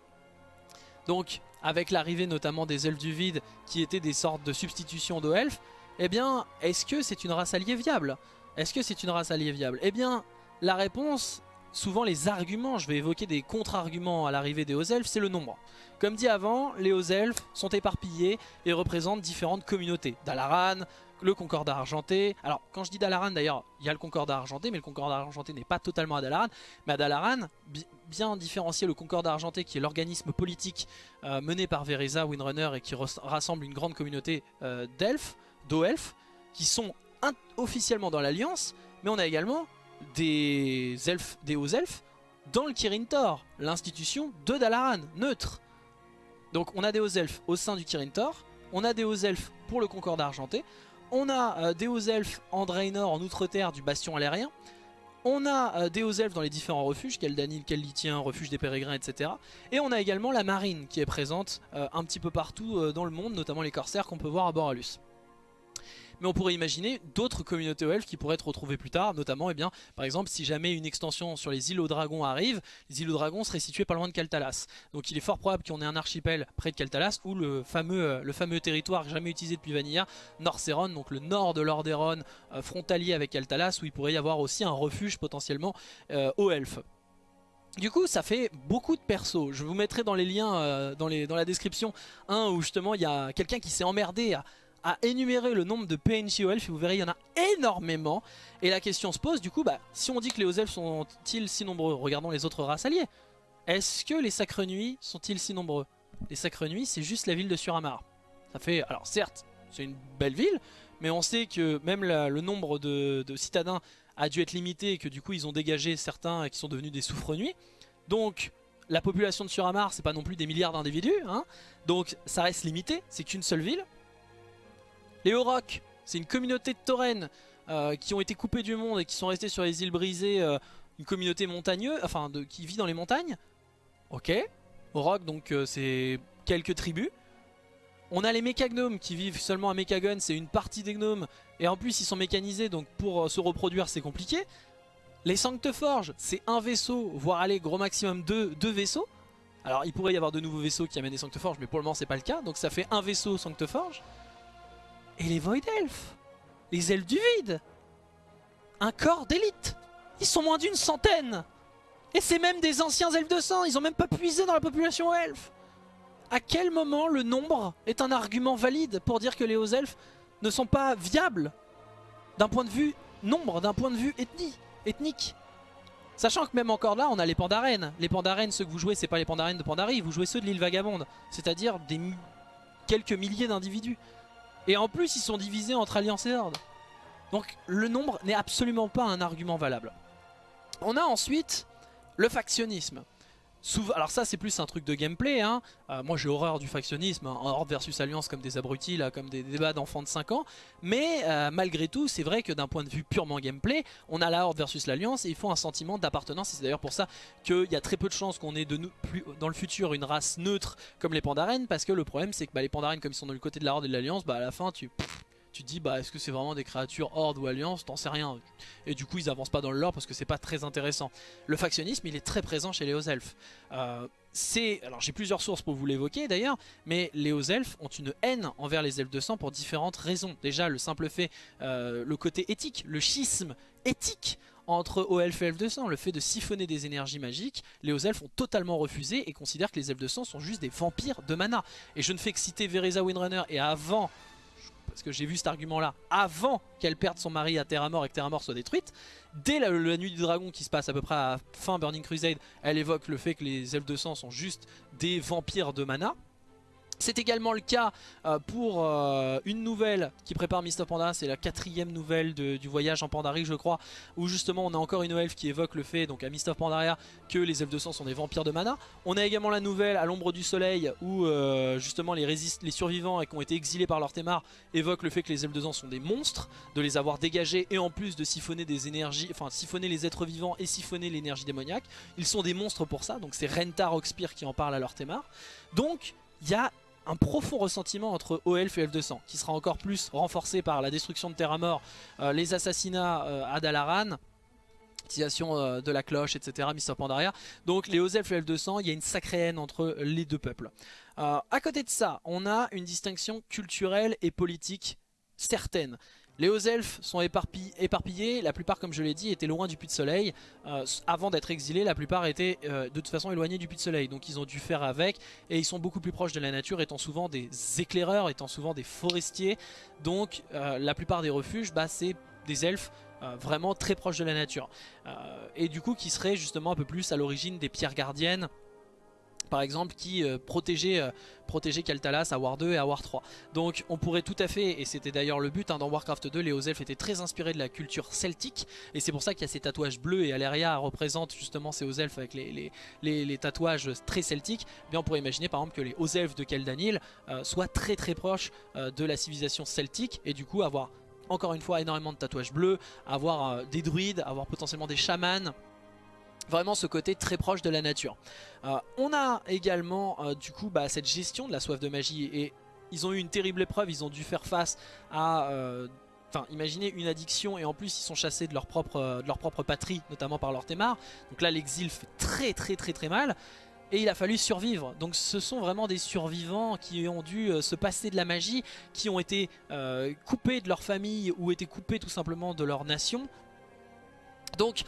donc avec l'arrivée notamment des elfes du vide qui étaient des sortes de substitutions de elfes, eh bien, est-ce que c'est une race alliée viable? Est-ce que c'est une race alliée viable? Eh bien, la réponse, souvent les arguments, je vais évoquer des contre-arguments à l'arrivée des hauts elfes, c'est le nombre. Comme dit avant, les hauts elfes sont éparpillés et représentent différentes communautés. Dalaran, le Concordat argenté. Alors quand je dis Dalaran d'ailleurs, il y a le Concordat argenté, mais le Concordat argenté n'est pas totalement à Dalaran. Mais à Dalaran, bien différencier le Concordat argenté qui est l'organisme politique euh, mené par Vereza, Windrunner et qui rassemble une grande communauté euh, d'elfes, d'eau-elfes, qui sont officiellement dans l'Alliance, mais on a également des elfes, des hauts elfes dans le Kirin Tor, l'institution de Dalaran, neutre. Donc on a des hauts elfes au sein du Kirin Tor, on a des hauts elfes pour le Concordat argenté, on a euh, des hauts elfes en Draenor, en Outre-Terre du Bastion Alérien. On a euh, des hauts elfes dans les différents refuges, Keldanil, Kellitien, refuge des pérégrins, etc. Et on a également la marine qui est présente euh, un petit peu partout dans le monde, notamment les corsaires qu'on peut voir à Boralus mais on pourrait imaginer d'autres communautés elfes qui pourraient être retrouvées plus tard, notamment, eh bien, par exemple, si jamais une extension sur les îles aux dragons arrive, les îles aux dragons seraient situées pas loin de Kaltalas. Donc il est fort probable qu'on ait un archipel près de Kaltalas, ou le fameux, euh, le fameux territoire jamais utilisé depuis Vanilla, Norseron, donc le nord de Lordaeron, euh, frontalier avec Kaltalas, où il pourrait y avoir aussi un refuge potentiellement euh, aux elfes. Du coup ça fait beaucoup de persos, je vous mettrai dans les liens, dans la description, un où justement il y a quelqu'un qui s'est emmerdé à à énumérer le nombre de PNJ aux elfes et vous verrez il y en a énormément. Et la question se pose du coup bah si on dit que les hauts elfes sont-ils si nombreux regardons les autres races alliées. Est-ce que les sacres nuits sont-ils si nombreux? Les sacres nuits c'est juste la ville de Suramar. Ça fait alors certes c'est une belle ville mais on sait que même le nombre de, citadins a dû être limité et que du coup ils ont dégagé certains qui sont devenus des souffre-nuits donc la population de Suramar c'est pas non plus des milliards d'individus hein. Donc ça reste limité c'est qu'une seule ville les Aurochs, c'est une communauté de taurennes euh, qui ont été coupés du monde et qui sont restés sur les îles brisées. Euh, une communauté montagneuse, enfin qui vit dans les montagnes. Ok. Auroch, donc euh, c'est quelques tribus. On a les mécagnomes qui vivent seulement à Mechagon, c'est une partie des gnomes. Et en plus ils sont mécanisés, donc pour se reproduire c'est compliqué. Les Sancteforges, c'est un vaisseau, voire aller gros maximum deux, deux vaisseaux. Alors il pourrait y avoir de nouveaux vaisseaux qui amènent des Sancteforges, mais pour le moment c'est pas le cas. Donc ça fait un vaisseau Sancteforge. Et les Void Elves Les ailes du vide Un corps d'élite Ils sont moins d'une centaine Et c'est même des anciens elfes de sang Ils ont même pas puisé dans la population elfe À quel moment le nombre est un argument valide pour dire que les hauts elfes ne sont pas viables D'un point de vue nombre, d'un point de vue ethnique? Sachant que même encore là, on a les pandarènes. Les pandarènes, ceux que vous jouez, c'est pas les pandarènes de Pandarie, vous jouez ceux de l'île Vagabonde. C'est-à-dire des quelques milliers d'individus. Et en plus, ils sont divisés entre Alliance et Horde. Donc le nombre n'est absolument pas un argument valable. On a ensuite le factionnisme alors ça c'est plus un truc de gameplay hein. Euh, moi j'ai horreur du factionnisme hein. Horde versus Alliance comme des abrutis là, comme des débats d'enfants de 5 ans mais euh, malgré tout c'est vrai que d'un point de vue purement gameplay on a la Horde versus l'Alliance et il faut un sentiment d'appartenance et c'est d'ailleurs pour ça qu'il y a très peu de chances qu'on ait de plus, dans le futur une race neutre comme les Pandaren parce que le problème c'est que bah, les Pandaren comme ils sont dans le côté de la Horde et de l'Alliance bah à la fin tu tu te dis bah est-ce que c'est vraiment des créatures Horde ou Alliance? T'en sais rien. Et du coup ils avancent pas dans le lore parce que c'est pas très intéressant. Le factionnisme il est très présent chez les hauts elfes. Euh, c'est alors j'ai plusieurs sources pour vous l'évoquer d'ailleurs, mais les hauts elfes ont une haine envers les elfes de sang pour différentes raisons. Déjà le simple fait, euh, le côté éthique, le schisme éthique entre hauts elfes et elfes de sang, le fait de siphonner des énergies magiques, les hauts elfes ont totalement refusé et considèrent que les elfes de sang sont juste des vampires de mana. Et je ne fais que citer Vereza Windrunner et avant parce que j'ai vu cet argument là avant qu'elle perde son mari à Terra Mort et que Terra Mort soit détruite. Dès la, nuit du dragon qui se passe à peu près à fin Burning Crusade elle évoque le fait que les elfes de sang sont juste des vampires de mana c'est également le cas euh, pour euh, une nouvelle qui prépare of Pandaria, c'est la quatrième nouvelle du voyage en Pandarie je crois, où justement on a encore une elfe qui évoque le fait, donc à Mist of Pandaria, que les elfes de sang sont des vampires de mana. On a également la nouvelle à l'ombre du soleil où euh, justement les, survivants et qui ont été exilés par leur témar évoquent le fait que les elfes de sang sont des monstres, de les avoir dégagés et en plus de siphonner des énergies, enfin siphonner les êtres vivants et siphonner l'énergie démoniaque. Ils sont des monstres pour ça, donc c'est Rentar Oxpire qui en parle à leur témar. Donc il y a un profond ressentiment entre Elf et Elf de sang, qui sera encore plus renforcé par la destruction de Terra Mort, euh, les assassinats euh, à Dalaran, l'utilisation euh, de la cloche, etc., Mr. Pandaria. Donc les elfes et Elf de sang, il y a une sacrée haine entre les deux peuples. à côté de ça, on a une distinction culturelle et politique certaine. Les hauts elfes sont éparpillés, la plupart comme je l'ai dit étaient loin du puits de soleil. Euh, avant d'être exilés, la plupart étaient euh, de toute façon éloignés du puits de soleil. Donc ils ont dû faire avec et ils sont beaucoup plus proches de la nature étant souvent des éclaireurs, étant souvent des forestiers. Donc euh, la plupart des refuges, bah, c'est des elfes vraiment très proches de la nature. et du coup qui seraient justement un peu plus à l'origine des pierres gardiennes par exemple qui euh, protégeait, euh, Kaltalas à War 2 et à War 3. Donc on pourrait tout à fait, et c'était d'ailleurs le but hein, dans Warcraft 2, les hauts elfes étaient très inspirés de la culture celtique et c'est pour ça qu'il y a ces tatouages bleus et Aleria représente justement ces hauts elfes avec les, tatouages très celtiques. Eh bien on pourrait imaginer par exemple que les hauts elfes de Keldanil euh, soient très très proches de la civilisation celtique et du coup avoir encore une fois énormément de tatouages bleus, avoir des druides, avoir potentiellement des chamans vraiment ce côté très proche de la nature. Euh, on a également euh, du coup bah, cette gestion de la soif de magie et ils ont eu une terrible épreuve, ils ont dû faire face à... Euh, enfin, imaginez une addiction et en plus ils sont chassés de leur propre, patrie, notamment par leur témar. Donc là l'exil fait très très très très mal. Et il a fallu survivre. Donc ce sont vraiment des survivants qui ont dû se passer de la magie, qui ont été coupés de leur famille ou été coupés tout simplement de leur nation. Donc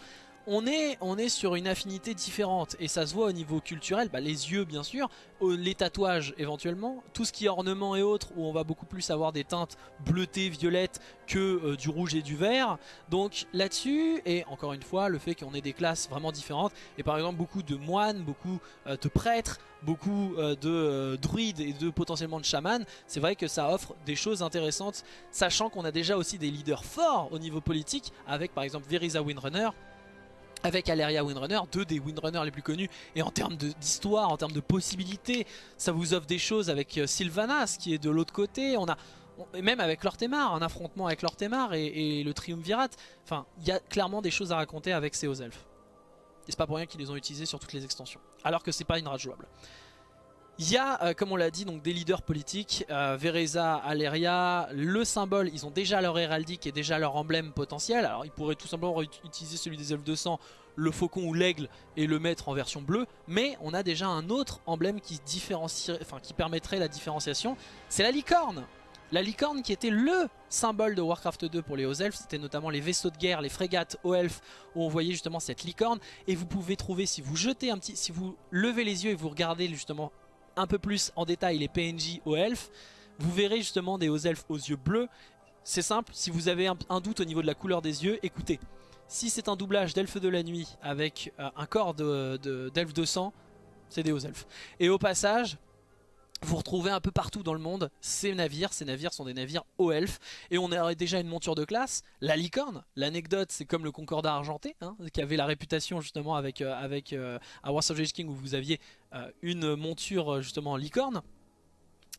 on est, on est sur une affinité différente. Et ça se voit au niveau culturel, bah, les yeux bien sûr, les tatouages éventuellement, tout ce qui est ornement et autres où on va beaucoup plus avoir des teintes bleutées, violettes que euh, du rouge et du vert. Donc là-dessus, et encore une fois, le fait qu'on ait des classes vraiment différentes. Et par exemple beaucoup de moines, beaucoup euh, de prêtres, beaucoup euh, de druides et de potentiellement de chamans, c'est vrai que ça offre des choses intéressantes, sachant qu'on a déjà aussi des leaders forts au niveau politique avec par exemple Verisa Windrunner avec Aleria Windrunner, deux des Windrunners les plus connus et en termes d'histoire, en termes de possibilités, ça vous offre des choses avec euh, Sylvanas qui est de l'autre côté, on a et même avec Lortemar, un affrontement avec Lortemar et, le Triumvirat, enfin il y a clairement des choses à raconter avec ces hauts elfes. Et c'est pas pour rien qu'ils les ont utilisés sur toutes les extensions, alors que c'est pas une rage jouable. Il y a, euh, comme on l'a dit, donc des leaders politiques, euh, Vereza, Aleria, le symbole, ils ont déjà leur héraldique et déjà leur emblème potentiel. Alors ils pourraient tout simplement utiliser celui des elfes de sang, le faucon ou l'aigle et le mettre en version bleue. Mais on a déjà un autre emblème qui, enfin, qui permettrait la différenciation, c'est la licorne la licorne qui était le symbole de Warcraft 2 pour les hauts elfes, c'était notamment les vaisseaux de guerre, les frégates hauts elfes où on voyait justement cette licorne. Et vous pouvez trouver, si vous jetez un petit, si vous levez les yeux et vous regardez justement un peu plus en détail les PNJ aux elfes, vous verrez justement des hauts elfes aux yeux bleus. C'est simple, si vous avez un, doute au niveau de la couleur des yeux, écoutez. Si c'est un doublage d'elfes de la nuit avec euh, un corps d'elfes de, de sang, c'est des hauts elfes. Et au passage, vous retrouvez un peu partout dans le monde ces navires. Ces navires sont des navires hauts elfes. Et on a déjà une monture de classe, la licorne. L'anecdote, c'est comme le Concordat argenté, hein, qui avait la réputation justement avec, euh, avec euh, Wars of King où vous aviez euh, une monture justement licorne.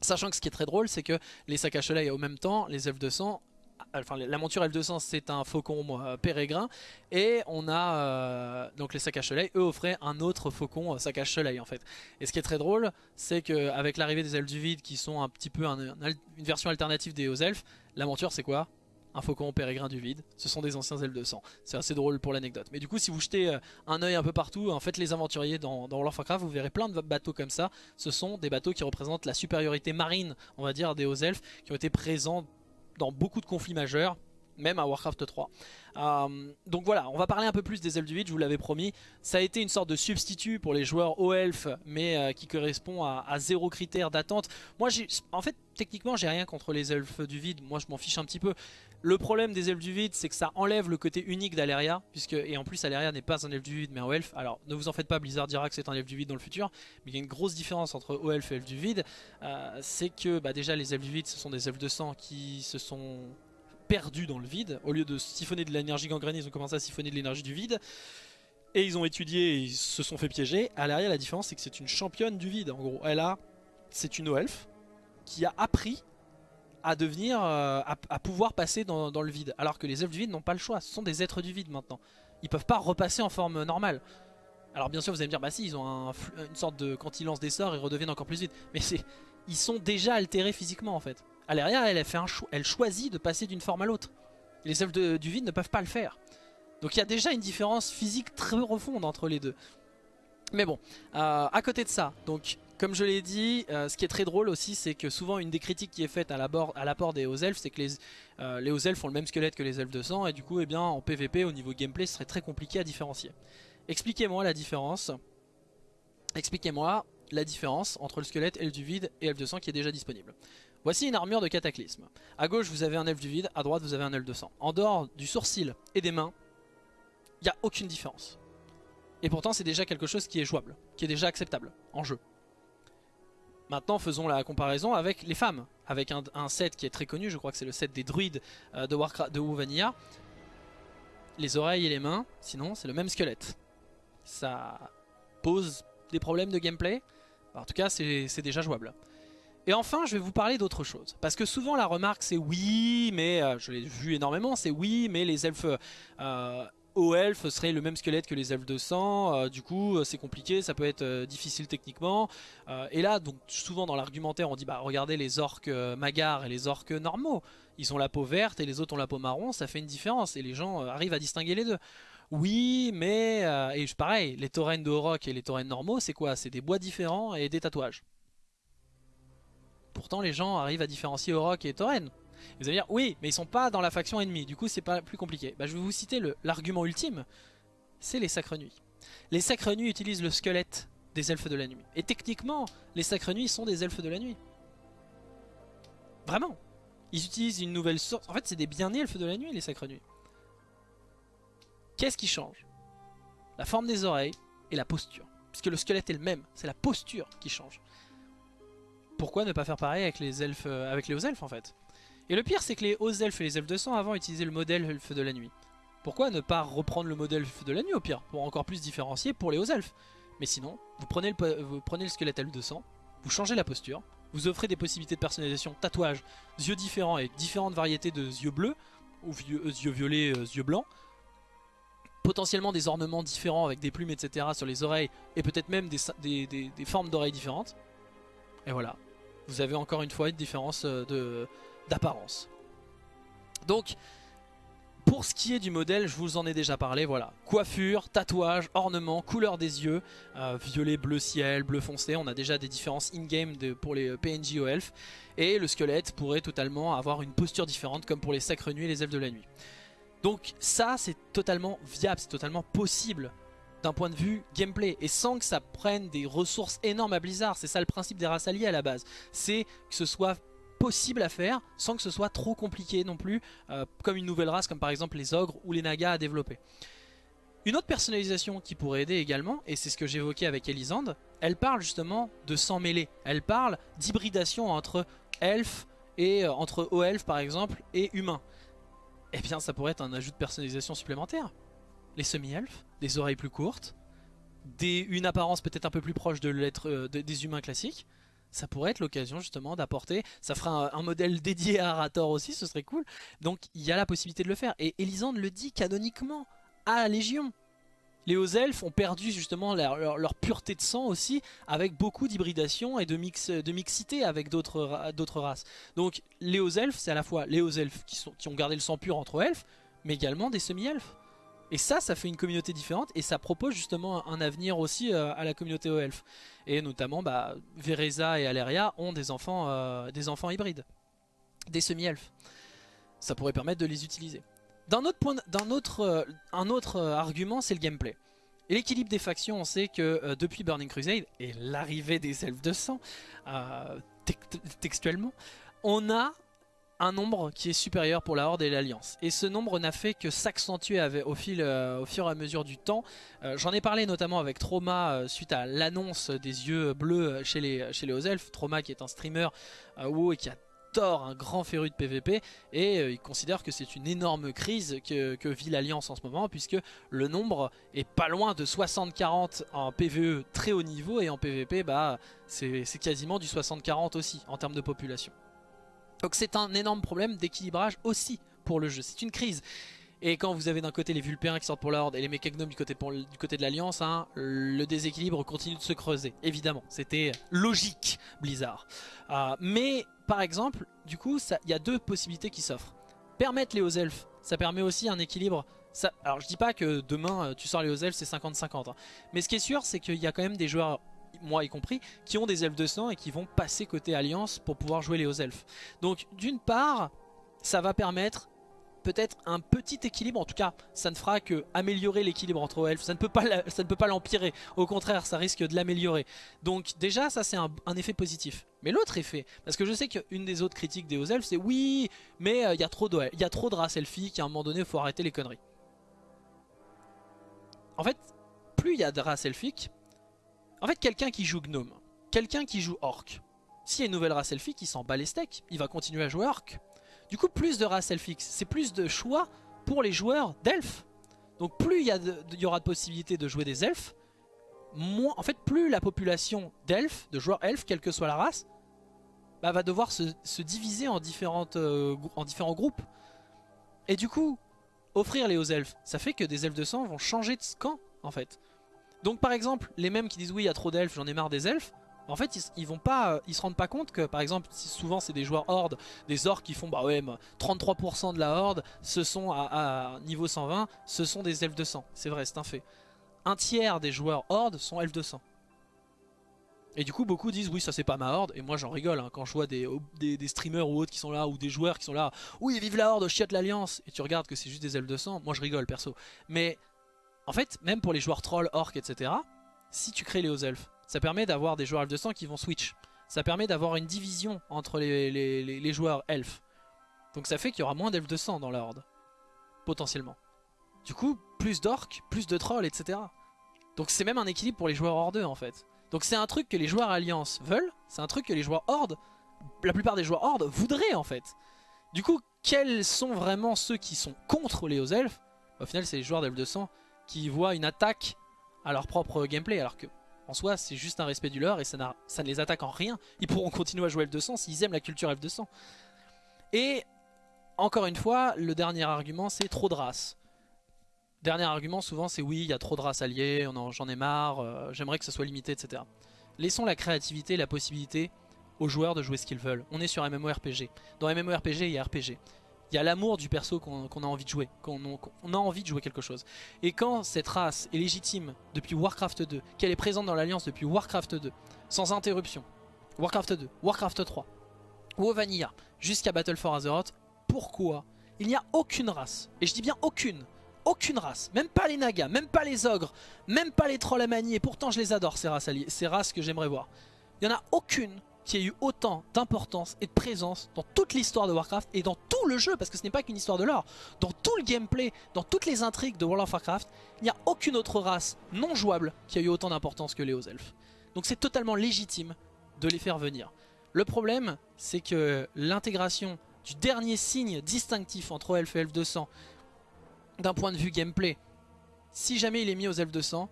Sachant que ce qui est très drôle, c'est que les sacs à au même temps, les elfes de sang la monture L200 c'est un faucon euh, pérégrin et on a euh, donc les sacs à soleil, eux offraient un autre faucon sac à soleil en fait. Et ce qui est très drôle c'est qu'avec l'arrivée des elfes du vide qui sont un petit peu une version alternative des hauts elfes, la monture c'est quoi? Un faucon pérégrin du vide, ce sont des anciens elfes de sang. C'est assez drôle pour l'anecdote. Mais du coup, si vous jetez euh, un œil un peu partout, en fait, les aventuriers dans, dans World of Warcraft, vous verrez plein de bateaux comme ça. Ce sont des bateaux qui représentent la supériorité marine, on va dire, des hauts elfes, qui ont été présents dans beaucoup de conflits majeurs, même à Warcraft 3. Euh, donc voilà, on va parler un peu plus des elfes du vide, je vous l'avais promis. Ça a été une sorte de substitut pour les joueurs haut elfes, mais euh, qui correspond à, zéro critère d'attente. Moi, en fait, techniquement, j'ai rien contre les elfes du vide, moi je m'en fiche un petit peu. Le problème des elfes du vide, c'est que ça enlève le côté unique d'Aleria, puisque et en plus Aleria n'est pas un elfe du vide, mais un elfe. Alors ne vous en faites pas, Blizzard dira que c'est un elfe du vide dans le futur, mais il y a une grosse différence entre elfe et elfe du vide. Euh, c'est que bah, déjà les elfes du vide, ce sont des elfes de sang qui se sont perdus dans le vide. Au lieu de siphonner de l'énergie gangrénée, ils ont commencé à siphonner de l'énergie du vide. Et ils ont étudié et ils se sont fait piéger. Aleria, la différence, c'est que c'est une championne du vide. En gros, elle a, c'est une elfe qui a appris à devenir, euh, à, pouvoir passer dans, le vide. Alors que les elfes du vide n'ont pas le choix, ce sont des êtres du vide maintenant. Ils peuvent pas repasser en forme normale. Alors bien sûr vous allez me dire, bah si, ils ont une sorte de... Quand ils lancent des sorts, ils redeviennent encore plus vite. Mais c'est, ils sont déjà altérés physiquement en fait. Aleria, elle, elle, fait un elle choisit de passer d'une forme à l'autre. Les elfes du vide ne peuvent pas le faire. Donc il y a déjà une différence physique très profonde entre les deux. Mais bon, euh, à côté de ça, donc comme je l'ai dit, euh, ce qui est très drôle aussi, c'est que souvent une des critiques qui est faite à l'apport des hauts elfes, c'est que les, euh, hauts elfes ont le même squelette que les elfes de sang, et du coup, eh bien, en PvP, au niveau gameplay, ce serait très compliqué à différencier. Expliquez-moi la différence. Expliquez-moi la différence entre le squelette elfe du vide et elfe de sang qui est déjà disponible. Voici une armure de cataclysme. À gauche, vous avez un elfe du vide, à droite, vous avez un elfe de sang. En dehors du sourcil et des mains, il n'y a aucune différence. Et pourtant, c'est déjà quelque chose qui est jouable, qui est déjà acceptable en jeu. Maintenant faisons la comparaison avec les femmes, avec un, set qui est très connu, je crois que c'est le set des druides euh, de, Warcraft, de Vanilla. Les oreilles et les mains, sinon c'est le même squelette. Ça pose des problèmes de gameplay, en tout cas c'est déjà jouable. Et enfin je vais vous parler d'autre chose, parce que souvent la remarque c'est oui, mais euh, je l'ai vu énormément, c'est oui, mais les elfes euh, aux elfes serait le même squelette que les elfes de sang, euh, du coup euh, c'est compliqué, ça peut être difficile techniquement. et là, donc souvent dans l'argumentaire on dit bah regardez les orques magars et les orques normaux, ils ont la peau verte et les autres ont la peau marron, ça fait une différence et les gens arrivent à distinguer les deux. Oui, mais, et pareil, les taurennes de Horok et les taurennes normaux, c'est quoi? C'est des bois différents et des tatouages. Pourtant les gens arrivent à différencier Horok et taurennes. Vous allez dire, oui, mais ils sont pas dans la faction ennemie, du coup c'est pas plus compliqué. Bah, je vais vous citer l'argument ultime, c'est les sacres nuits. Les sacres nuits utilisent le squelette des elfes de la nuit. Et techniquement, les sacres nuits sont des elfes de la nuit. Vraiment. Ils utilisent une nouvelle sorte. En fait, c'est des bien elfes de la nuit, les sacres nuits. Qu'est-ce qui change? La forme des oreilles et la posture. Puisque le squelette est le même, c'est la posture qui change. Pourquoi ne pas faire pareil avec les elfes, euh, avec les hauts elfes en fait? Et le pire c'est que les hauts elfes et les elfes de sang avant utilisaient le modèle elfe de la nuit. Pourquoi ne pas reprendre le modèle elfe de la nuit au pire? Pour encore plus différencier pour les hauts elfes. Mais sinon, vous prenez le, vous prenez le squelette elfe de sang, vous changez la posture, vous offrez des possibilités de personnalisation, tatouage, yeux différents et différentes variétés de yeux bleus, ou yeux, yeux violets, yeux blancs, potentiellement des ornements différents avec des plumes etc sur les oreilles et peut-être même des formes d'oreilles différentes. Et voilà, vous avez encore une fois une différence euh, d'apparence. Donc, pour ce qui est du modèle, je vous en ai déjà parlé, voilà. Coiffure, tatouage, ornement, couleur des yeux, euh, violet, bleu ciel, bleu foncé, on a déjà des différences in-game pour les PNJ aux elfes. Et le squelette pourrait totalement avoir une posture différente comme pour les sacres nuits et les elfes de la nuit. Donc ça, c'est totalement viable, c'est totalement possible d'un point de vue gameplay et sans que ça prenne des ressources énormes à Blizzard. C'est ça le principe des races alliées à la base. C'est que ce soit possible à faire sans que ce soit trop compliqué non plus, euh, comme une nouvelle race comme par exemple les ogres ou les nagas à développer. Une autre personnalisation qui pourrait aider également, et c'est ce que j'évoquais avec Elisande, elle parle justement de s'en mêler. Elle parle d'hybridation entre elfes et euh, entre haut elfes par exemple et humains. eh bien ça pourrait être un ajout de personnalisation supplémentaire. Les semi-elfes, des oreilles plus courtes, des, une apparence peut-être un peu plus proche de euh, des humains classiques, ça pourrait être l'occasion justement d'apporter, ça fera un, modèle dédié à Arator aussi, ce serait cool. Donc il y a la possibilité de le faire. Et Elisande le dit canoniquement à Légion. Les hauts elfes ont perdu justement leur, pureté de sang aussi avec beaucoup d'hybridation et de, mix, de mixité avec d'autres races. Donc les hauts elfes c'est à la fois les hauts elfes qui, qui ont gardé le sang pur entre elfes mais également des semi-elfes. Et ça, ça fait une communauté différente et ça propose justement un avenir aussi euh, à la communauté aux elfes. Et notamment, bah, Vereza et Aleria ont des enfants, euh, des enfants hybrides, des semi-elfes. Ça pourrait permettre de les utiliser. D'un autre, point, autre, euh, un autre argument, c'est le gameplay. Et l'équilibre des factions, on sait que depuis Burning Crusade et l'arrivée des elfes de sang, textuellement, on a un nombre qui est supérieur pour la Horde et l'Alliance. Et ce nombre n'a fait que s'accentuer au, euh, au fur et à mesure du temps. Euh, j'en ai parlé notamment avec Trauma euh, suite à l'annonce des yeux bleus chez les, chez les. Trauma qui est un streamer qui a tort un grand féru de PVP et il considère que c'est une énorme crise que, vit l'Alliance en ce moment puisque le nombre est pas loin de 60-40 en PVE très haut niveau et en PVP bah, c'est quasiment du 60-40 aussi en termes de population. Donc c'est un énorme problème d'équilibrage aussi pour le jeu, c'est une crise. Et quand vous avez d'un côté les Vulpéens qui sortent pour la Horde et les Mechagnomes du côté, du côté de l'Alliance, hein, le déséquilibre continue de se creuser, évidemment. C'était logique, Blizzard. Euh, mais par exemple, du coup, il y a deux possibilités qui s'offrent. Permettre les hauts elfes, ça permet aussi un équilibre. Alors je dis pas que demain euh, tu sors les hauts elfes c'est 50-50. Hein. Mais ce qui est sûr c'est qu'il y a quand même des joueurs moi y compris, qui ont des elfes de sang et qui vont passer côté alliance pour pouvoir jouer les hauts elfes. Donc d'une part, ça va permettre peut-être un petit équilibre, en tout cas ça ne fera que améliorer l'équilibre entre elfes, ça ne peut pas l'empirer, au contraire ça risque de l'améliorer. Donc déjà ça c'est un, effet positif. Mais l'autre effet, parce que je sais qu'une des autres critiques des hauts elfes c'est oui mais euh, il y, a trop de, de races elfiques, à un moment donné il faut arrêter les conneries. En fait, plus il y a de races elfiques, en fait, quelqu'un qui joue gnome, quelqu'un qui joue orc, s'il y a une nouvelle race elfique, il s'en bat les steaks, il va continuer à jouer orc. Du coup, plus de races elfiques, c'est plus de choix pour les joueurs d'elfes. Donc plus il y, aura de possibilités de jouer des elfes, moins, en fait plus la population d'elfes, de joueurs elfes, quelle que soit la race, bah, va devoir se, diviser euh, en différents groupes. Et du coup, offrir les hauts elfes, ça fait que des elfes de sang vont changer de camp en fait. Donc par exemple, les mêmes qui disent oui il y a trop d'elfes, j'en ai marre des elfes, en fait ils, vont pas, euh, ils se rendent pas compte que par exemple si souvent c'est des joueurs horde, des orques qui font bah ouais 33% de la horde, ce sont à, niveau 120, ce sont des elfes de sang, c'est vrai c'est un fait. Un tiers des joueurs horde sont elfes de sang. Et du coup beaucoup disent oui ça c'est pas ma horde et moi j'en rigole hein, quand je vois des, des, streamers ou autres qui sont là ou des joueurs qui sont là oui vive la horde, chiotte l'alliance et tu regardes que c'est juste des elfes de sang, moi je rigole perso. Mais en fait, même pour les joueurs trolls, orcs, etc., si tu crées les hauts elfes, ça permet d'avoir des joueurs elfes de sang qui vont switch. Ça permet d'avoir une division entre les, joueurs elfes. Donc ça fait qu'il y aura moins d'elfes de sang dans la horde. Potentiellement. Du coup, plus d'orcs, plus de trolls, etc. Donc c'est même un équilibre pour les joueurs hordeux en fait. Donc c'est un truc que les joueurs alliance veulent, c'est un truc que les joueurs horde, la plupart des joueurs horde voudraient en fait. Du coup, quels sont vraiment ceux qui sont contre les hauts elfes Au final, c'est les joueurs d'elfes de sang qui voient une attaque à leur propre gameplay alors que en soi c'est juste un respect du leur et ça, ça ne les attaque en rien. Ils pourront continuer à jouer F200 s'ils aiment la culture F200. Et encore une fois, le dernier argument c'est trop de races. Dernier argument souvent c'est oui il y a trop de races alliées, j'en ai marre, euh, j'aimerais que ça soit limité etc. Laissons la créativité la possibilité aux joueurs de jouer ce qu'ils veulent. On est sur MMORPG. Dans MMORPG il y a RPG. Il y a l'amour du perso qu'on a envie de jouer, qu'on a envie de jouer quelque chose. Et quand cette race est légitime depuis Warcraft 2, qu'elle est présente dans l'Alliance depuis Warcraft 2, sans interruption, Warcraft 2, Warcraft 3, ou Vanilla, jusqu'à Battle for Azeroth, pourquoi il n'y a aucune race, et je dis bien aucune, aucune race, même pas les nagas, même pas les ogres, même pas les trolls à manier, pourtant je les adore ces races, ces races que j'aimerais voir. Il n'y en a aucune qui a eu autant d'importance et de présence dans toute l'histoire de Warcraft et dans tout le jeu, parce que ce n'est pas qu'une histoire de lore, dans tout le gameplay, dans toutes les intrigues de World of Warcraft, il n'y a aucune autre race non jouable qui a eu autant d'importance que les hauts elfes. Donc c'est totalement légitime de les faire venir. Le problème, c'est que l'intégration du dernier signe distinctif entre elfes et elfes de sang, d'un point de vue gameplay, si jamais il est mis aux elfes de sang,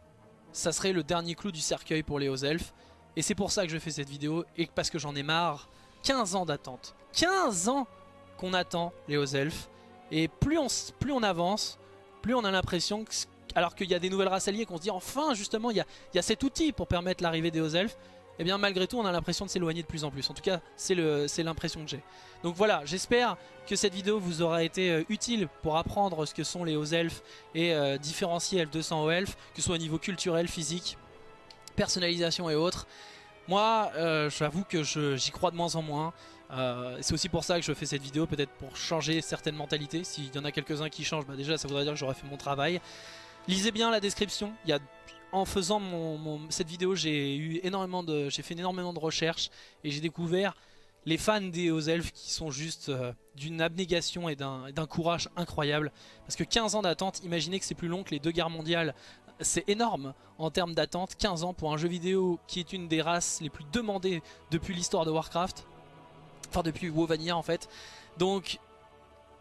ça serait le dernier clou du cercueil pour les hauts elfes, Et c'est pour ça que je fais cette vidéo et parce que j'en ai marre. 15 ans d'attente. 15 ans qu'on attend les hauts elfes. Et plus on, plus on avance, plus on a l'impression que alors qu'il y a des nouvelles races alliées qu'on se dit enfin justement il y a, y a cet outil pour permettre l'arrivée des hauts elfes et eh bien malgré tout on a l'impression de s'éloigner de plus en plus. En tout cas c'est l'impression que j'ai. Donc voilà, j'espère que cette vidéo vous aura été euh, utile pour apprendre ce que sont les hauts elfes et euh, différencier F200 hauts elfes, que ce soit au niveau culturel, physique, personnalisation et autres. Moi euh, j'avoue que j'y crois de moins en moins. c'est aussi pour ça que je fais cette vidéo, peut-être pour changer certaines mentalités. S'il y en a quelques-uns qui changent, bah déjà ça voudrait dire que j'aurais fait mon travail. Lisez bien la description, il y a en faisant cette vidéo, j'ai eu énormément de, j'ai fait énormément de recherches et j'ai découvert les fans des hauts elfes qui sont juste euh, d'une abnégation et d'un courage incroyable. Parce que 15 ans d'attente, imaginez que c'est plus long que les deux guerres mondiales. C'est énorme en termes d'attente, 15 ans pour un jeu vidéo qui est une des races les plus demandées depuis l'histoire de Warcraft. Enfin depuis WoW Vanilla en fait. Donc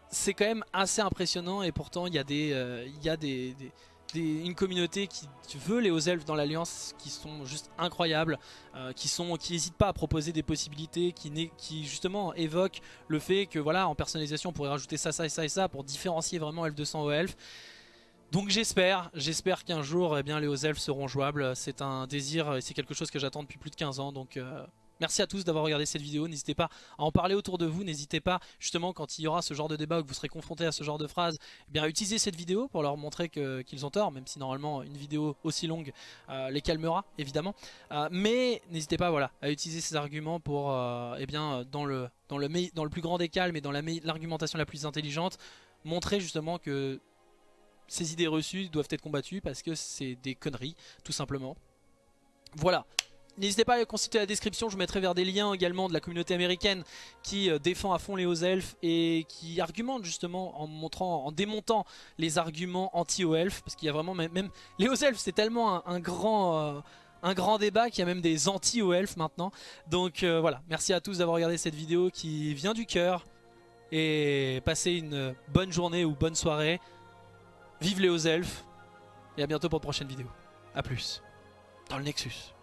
c'est quand même assez impressionnant et pourtant il y a des, euh, y a des une communauté qui veut les hauts elfes dans l'alliance qui sont juste incroyables, euh, qui n'hésitent pas à proposer des possibilités, qui, justement évoquent le fait que voilà en personnalisation on pourrait rajouter ça, ça et ça et ça pour différencier vraiment elf 200 hauts elfes. Donc j'espère, j'espère qu'un jour eh bien, les hauts elfes seront jouables, c'est un désir, c'est quelque chose que j'attends depuis plus de 15 ans. Donc... Euh, Merci à tous d'avoir regardé cette vidéo, n'hésitez pas à en parler autour de vous, n'hésitez pas justement quand il y aura ce genre de débat ou que vous serez confronté à ce genre de phrases, eh bien à utiliser cette vidéo pour leur montrer qu'ils ont tort, même si normalement une vidéo aussi longue euh, les calmera évidemment. Euh, mais n'hésitez pas voilà, à utiliser ces arguments pour, eh bien, dans, le, dans, le plus grand des calmes et dans l'argumentation la, la plus intelligente, montrer justement que ces idées reçues doivent être combattues parce que c'est des conneries tout simplement. Voilà, N'hésitez pas à consulter la description, je vous mettrai vers des liens également de la communauté américaine qui euh, défend à fond les hauts elfes et qui argumente justement en montrant, en démontant les arguments anti-hauts elfes parce qu'il y a vraiment même, les hauts elfes c'est tellement un, grand euh, un grand débat qu'il y a même des anti-hauts elfes maintenant. Donc euh, voilà, merci à tous d'avoir regardé cette vidéo qui vient du cœur et passez une bonne journée ou bonne soirée. Vive les hauts elfes et à bientôt pour une prochaine vidéo. A plus dans le Nexus.